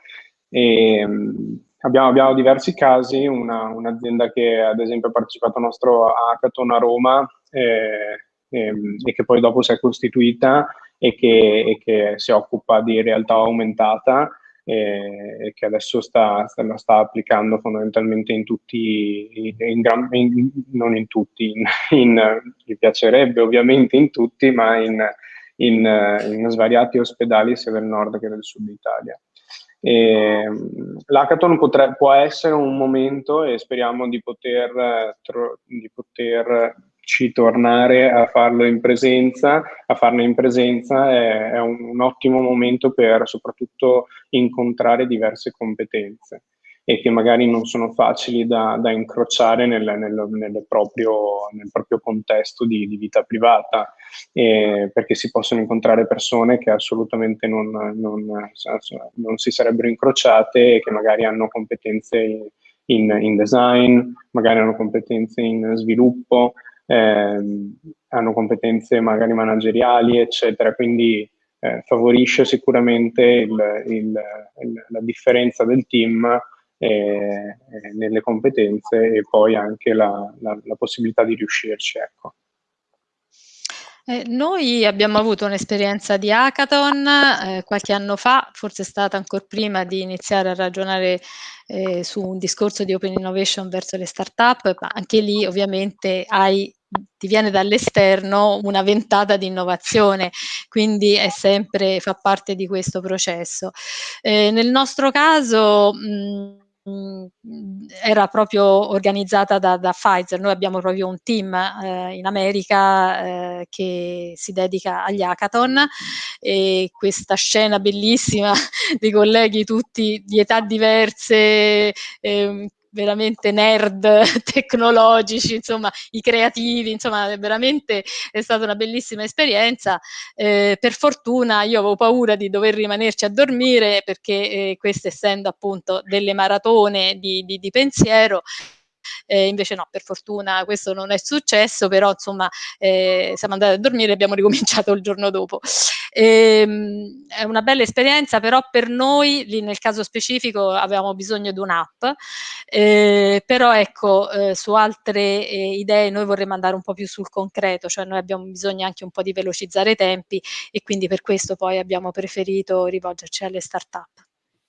E, ehm, abbiamo, abbiamo, diversi casi, una, un'azienda che ad esempio ha partecipato al nostro hackathon a Roma eh, ehm, e, che poi dopo si è costituita e che, e che si occupa di realtà aumentata e che adesso sta, sta, sta applicando fondamentalmente in tutti, in gran, in, non in tutti, in, in, gli piacerebbe ovviamente in tutti, ma in, in svariati ospedali sia del nord che del sud Italia. L'hackathon può essere un momento e speriamo di, poter, di poterci tornare a farlo in presenza, a farne in presenza. È, è un, un ottimo momento per soprattutto incontrare diverse competenze e che magari non sono facili da, da incrociare nel, nel, nel, proprio, nel, proprio, contesto di, di vita privata, eh, perché si possono incontrare persone che assolutamente non, non, non, si sarebbero incrociate e che magari hanno competenze in, in design, magari hanno competenze in sviluppo, eh, hanno competenze magari manageriali, eccetera. Quindi eh, favorisce sicuramente il, il, la differenza del team eh, nelle competenze e poi anche la, la, la possibilità di riuscirci. Ecco. Eh, noi abbiamo avuto un'esperienza di hackathon eh, qualche anno fa, forse è stata ancora prima di iniziare a ragionare eh, su un discorso di open innovation verso le start-up, ma anche lì ovviamente hai ti viene dall'esterno una ventata di innovazione, quindi è sempre, fa parte di questo processo. Eh, nel nostro caso mh, era proprio organizzata da, da, Pfizer. Noi abbiamo proprio un team eh, in America eh, che si dedica agli hackathon e questa scena bellissima di colleghi tutti di età diverse, eh, veramente nerd tecnologici, insomma, i creativi, insomma, veramente è stata una bellissima esperienza. Eh, per fortuna io avevo paura di dover rimanerci a dormire perché eh, queste essendo appunto delle maratone di, di, di pensiero, eh, invece no, per fortuna questo non è successo, però insomma eh, siamo andati a dormire e abbiamo ricominciato il giorno dopo. Ehm, è una bella esperienza, però per noi, lì nel caso specifico, avevamo bisogno di un'app, eh, però ecco, eh, su altre eh, idee noi vorremmo andare un po' più sul concreto, cioè noi abbiamo bisogno anche un po' di velocizzare i tempi e quindi per questo poi abbiamo preferito rivolgerci alle start-up.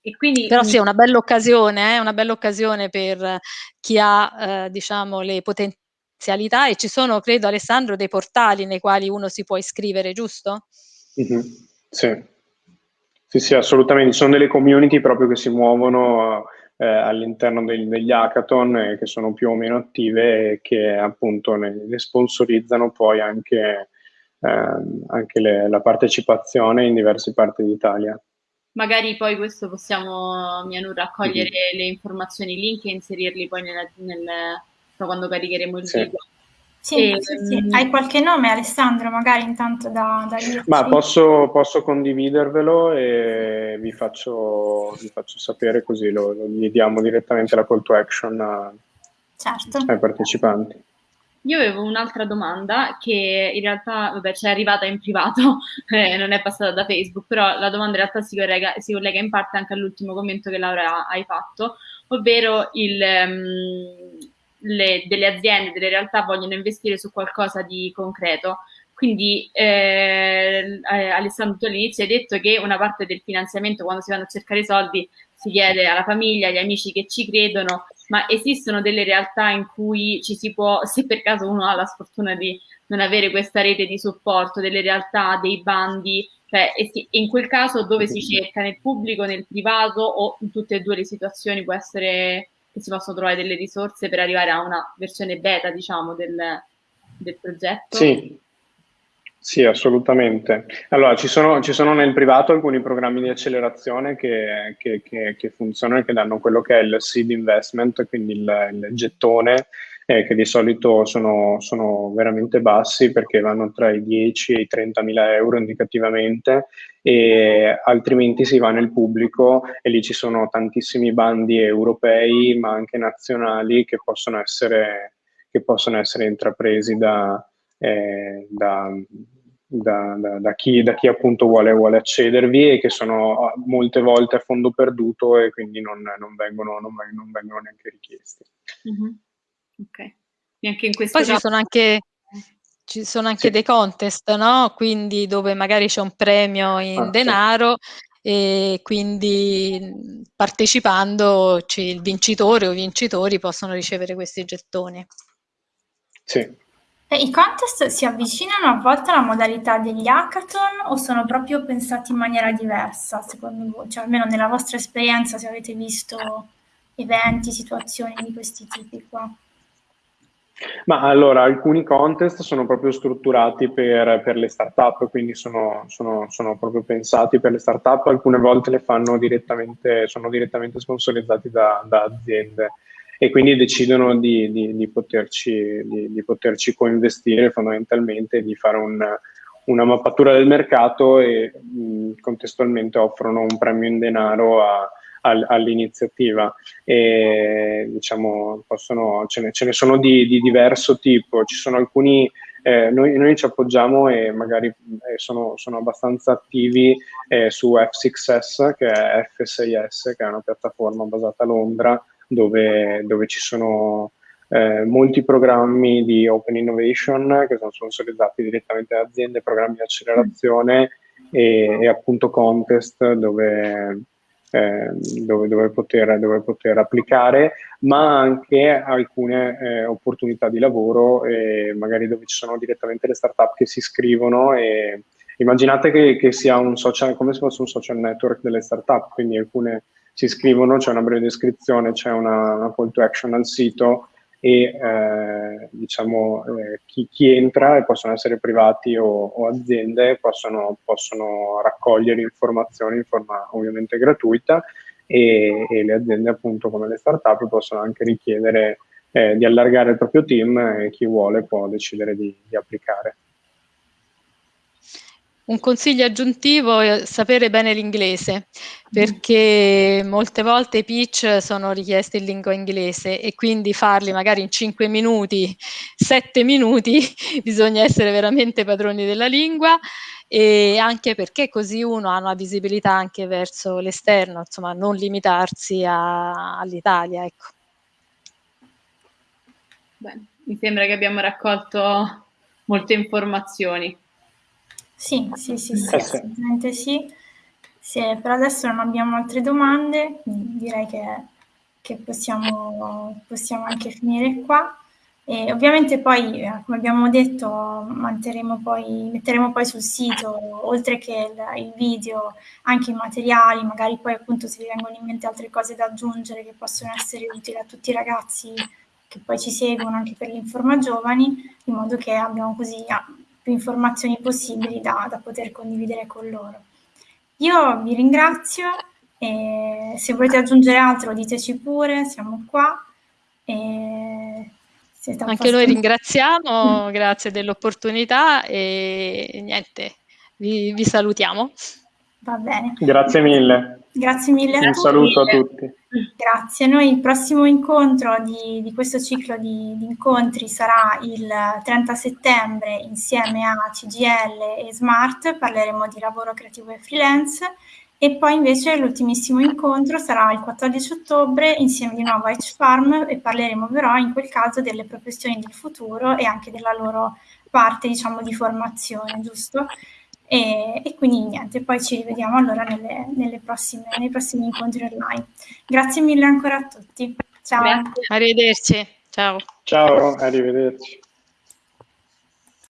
E quindi, Però sì, è una bella occasione, eh, una bella occasione per chi ha, eh, diciamo, le potenzialità e ci sono, credo Alessandro, dei portali nei quali uno si può iscrivere, giusto? Mm-hmm. Sì. sì, sì, assolutamente. Ci sono delle community proprio che si muovono eh, all'interno degli, degli hackathon eh, che sono più o meno attive e che appunto ne, ne sponsorizzano poi anche, ehm, anche le, la partecipazione in diverse parti d'Italia. Magari poi questo possiamo, Mianu, raccogliere mm-hmm. le informazioni, link e inserirli poi nella, nel, quando caricheremo il sì. video. Sì, e, sì, sì. Ehm, Hai qualche nome Alessandro, magari intanto da, da? Ma posso, posso, condividervelo e vi faccio, vi faccio sapere così lo, lo, gli diamo direttamente la call to action a, certo. ai partecipanti. Io avevo un'altra domanda che in realtà, vabbè, ci è arrivata in privato, eh, non è passata da Facebook, però la domanda in realtà si collega, si collega in parte anche all'ultimo commento che Laura hai fatto, ovvero il, um, le, delle aziende, delle realtà vogliono investire su qualcosa di concreto. Quindi eh, eh Alessandro, tu all'inizio hai detto che una parte del finanziamento quando si vanno a cercare i soldi si chiede alla famiglia, agli amici che ci credono, ma esistono delle realtà in cui ci si può, se per caso uno ha la sfortuna di non avere questa rete di supporto, delle realtà, dei bandi, cioè in quel caso dove si cerca, nel pubblico, nel privato o in tutte e due le situazioni? Può essere che si possono trovare delle risorse per arrivare a una versione beta, diciamo, del, del progetto? Sì, sì, assolutamente. Allora, ci sono, ci sono, nel privato alcuni programmi di accelerazione che, che, che, che, funzionano e che danno quello che è il seed investment, quindi il, il gettone, eh, che di solito sono, sono, veramente bassi perché vanno tra i 10 e i 30 mila euro indicativamente e altrimenti si va nel pubblico e lì ci sono tantissimi bandi europei ma anche nazionali che possono essere, possono essere intrapresi da, eh, da, da, da, da, chi, da, chi, appunto vuole, vuole, accedervi e che sono ah, molte volte a fondo perduto e quindi non, non, vengono, non, non vengono, neanche richiesti. Mm-hmm. Ok. Neanche in questo Poi caso... ci sono anche, ci sono anche sì. dei contest, no? Quindi dove magari c'è un premio in ah, denaro sì. e quindi partecipando il vincitore o i vincitori possono ricevere questi gettoni. Sì, e I contest si avvicinano a volte alla modalità degli hackathon o sono proprio pensati in maniera diversa, secondo voi? Cioè, almeno nella vostra esperienza, se avete visto eventi, situazioni di questi tipi qua. Ma allora, alcuni contest sono proprio strutturati per, per le start-up, quindi sono, sono, sono, proprio pensati per le start-up, alcune volte le fanno direttamente, sono direttamente sponsorizzati da, da aziende e quindi decidono di, di, di, poterci, di poterci, coinvestire fondamentalmente, di fare un, una mappatura del mercato e mh, contestualmente offrono un premio in denaro a, all'iniziativa. E diciamo, possono, ce, ne, ce ne sono di, diverso tipo, ci sono alcuni eh, noi, noi, ci appoggiamo e magari eh, sono, sono, abbastanza attivi eh, su F6S, che è F6S, che è una piattaforma basata a Londra, dove, dove ci sono eh, molti programmi di Open Innovation che sono sponsorizzati direttamente da aziende, programmi di accelerazione e, e appunto contest dove, eh, dove, dove, poter, dove, poter, applicare, ma anche alcune eh, opportunità di lavoro, eh, magari dove ci sono direttamente le startup che si iscrivono e immaginate che, che, sia un social, come se fosse un social network delle startup, quindi alcune si iscrivono, c'è una breve descrizione, c'è una, una call to action al sito e eh, diciamo eh, chi, chi, entra, e possono essere privati o, o aziende, possono, possono, raccogliere informazioni in forma ovviamente gratuita e, e, le aziende appunto come le startup possono anche richiedere eh, di allargare il proprio team e chi vuole può decidere di, di applicare. Un consiglio aggiuntivo è sapere bene l'inglese, perché molte volte i pitch sono richiesti in lingua inglese e quindi farli magari in 5 minuti, 7 minuti, bisogna essere veramente padroni della lingua e anche perché così uno ha una visibilità anche verso l'esterno, insomma non limitarsi all'Italia. Ecco. Bene, mi sembra che abbiamo raccolto molte informazioni. Sì, sì, sì, sì, assolutamente sì. Se per adesso non abbiamo altre domande, direi che, che possiamo, possiamo anche finire qua. E ovviamente poi, eh, come abbiamo detto, poi, metteremo poi sul sito, oltre che il, il, video, anche i materiali, magari poi appunto se vi vengono in mente altre cose da aggiungere che possono essere utili a tutti i ragazzi che poi ci seguono anche per l'Informa Giovani, in modo che abbiamo così ah, più informazioni possibili da, da poter condividere con loro. Io vi ringrazio e se volete aggiungere altro diteci pure, siamo qua. Anche noi ringraziamo, grazie dell'opportunità e niente, vi, vi salutiamo. Va bene. Grazie mille. Grazie mille a Un. Un saluto a tutti. Grazie. Noi il prossimo incontro di, di questo ciclo di, di, incontri sarà il 30 settembre insieme a CGL e Smart, parleremo di lavoro creativo e freelance e poi invece l'ultimissimo incontro sarà il 14 ottobre insieme di nuovo a H-Farm e parleremo però in quel caso delle professioni del futuro e anche della loro parte diciamo di formazione, giusto? E, e, quindi niente, poi ci rivediamo allora nelle, nelle prossime, nei prossimi incontri online. Grazie mille ancora a tutti. Ciao. Grazie. Arrivederci. Ciao. Ciao, arrivederci.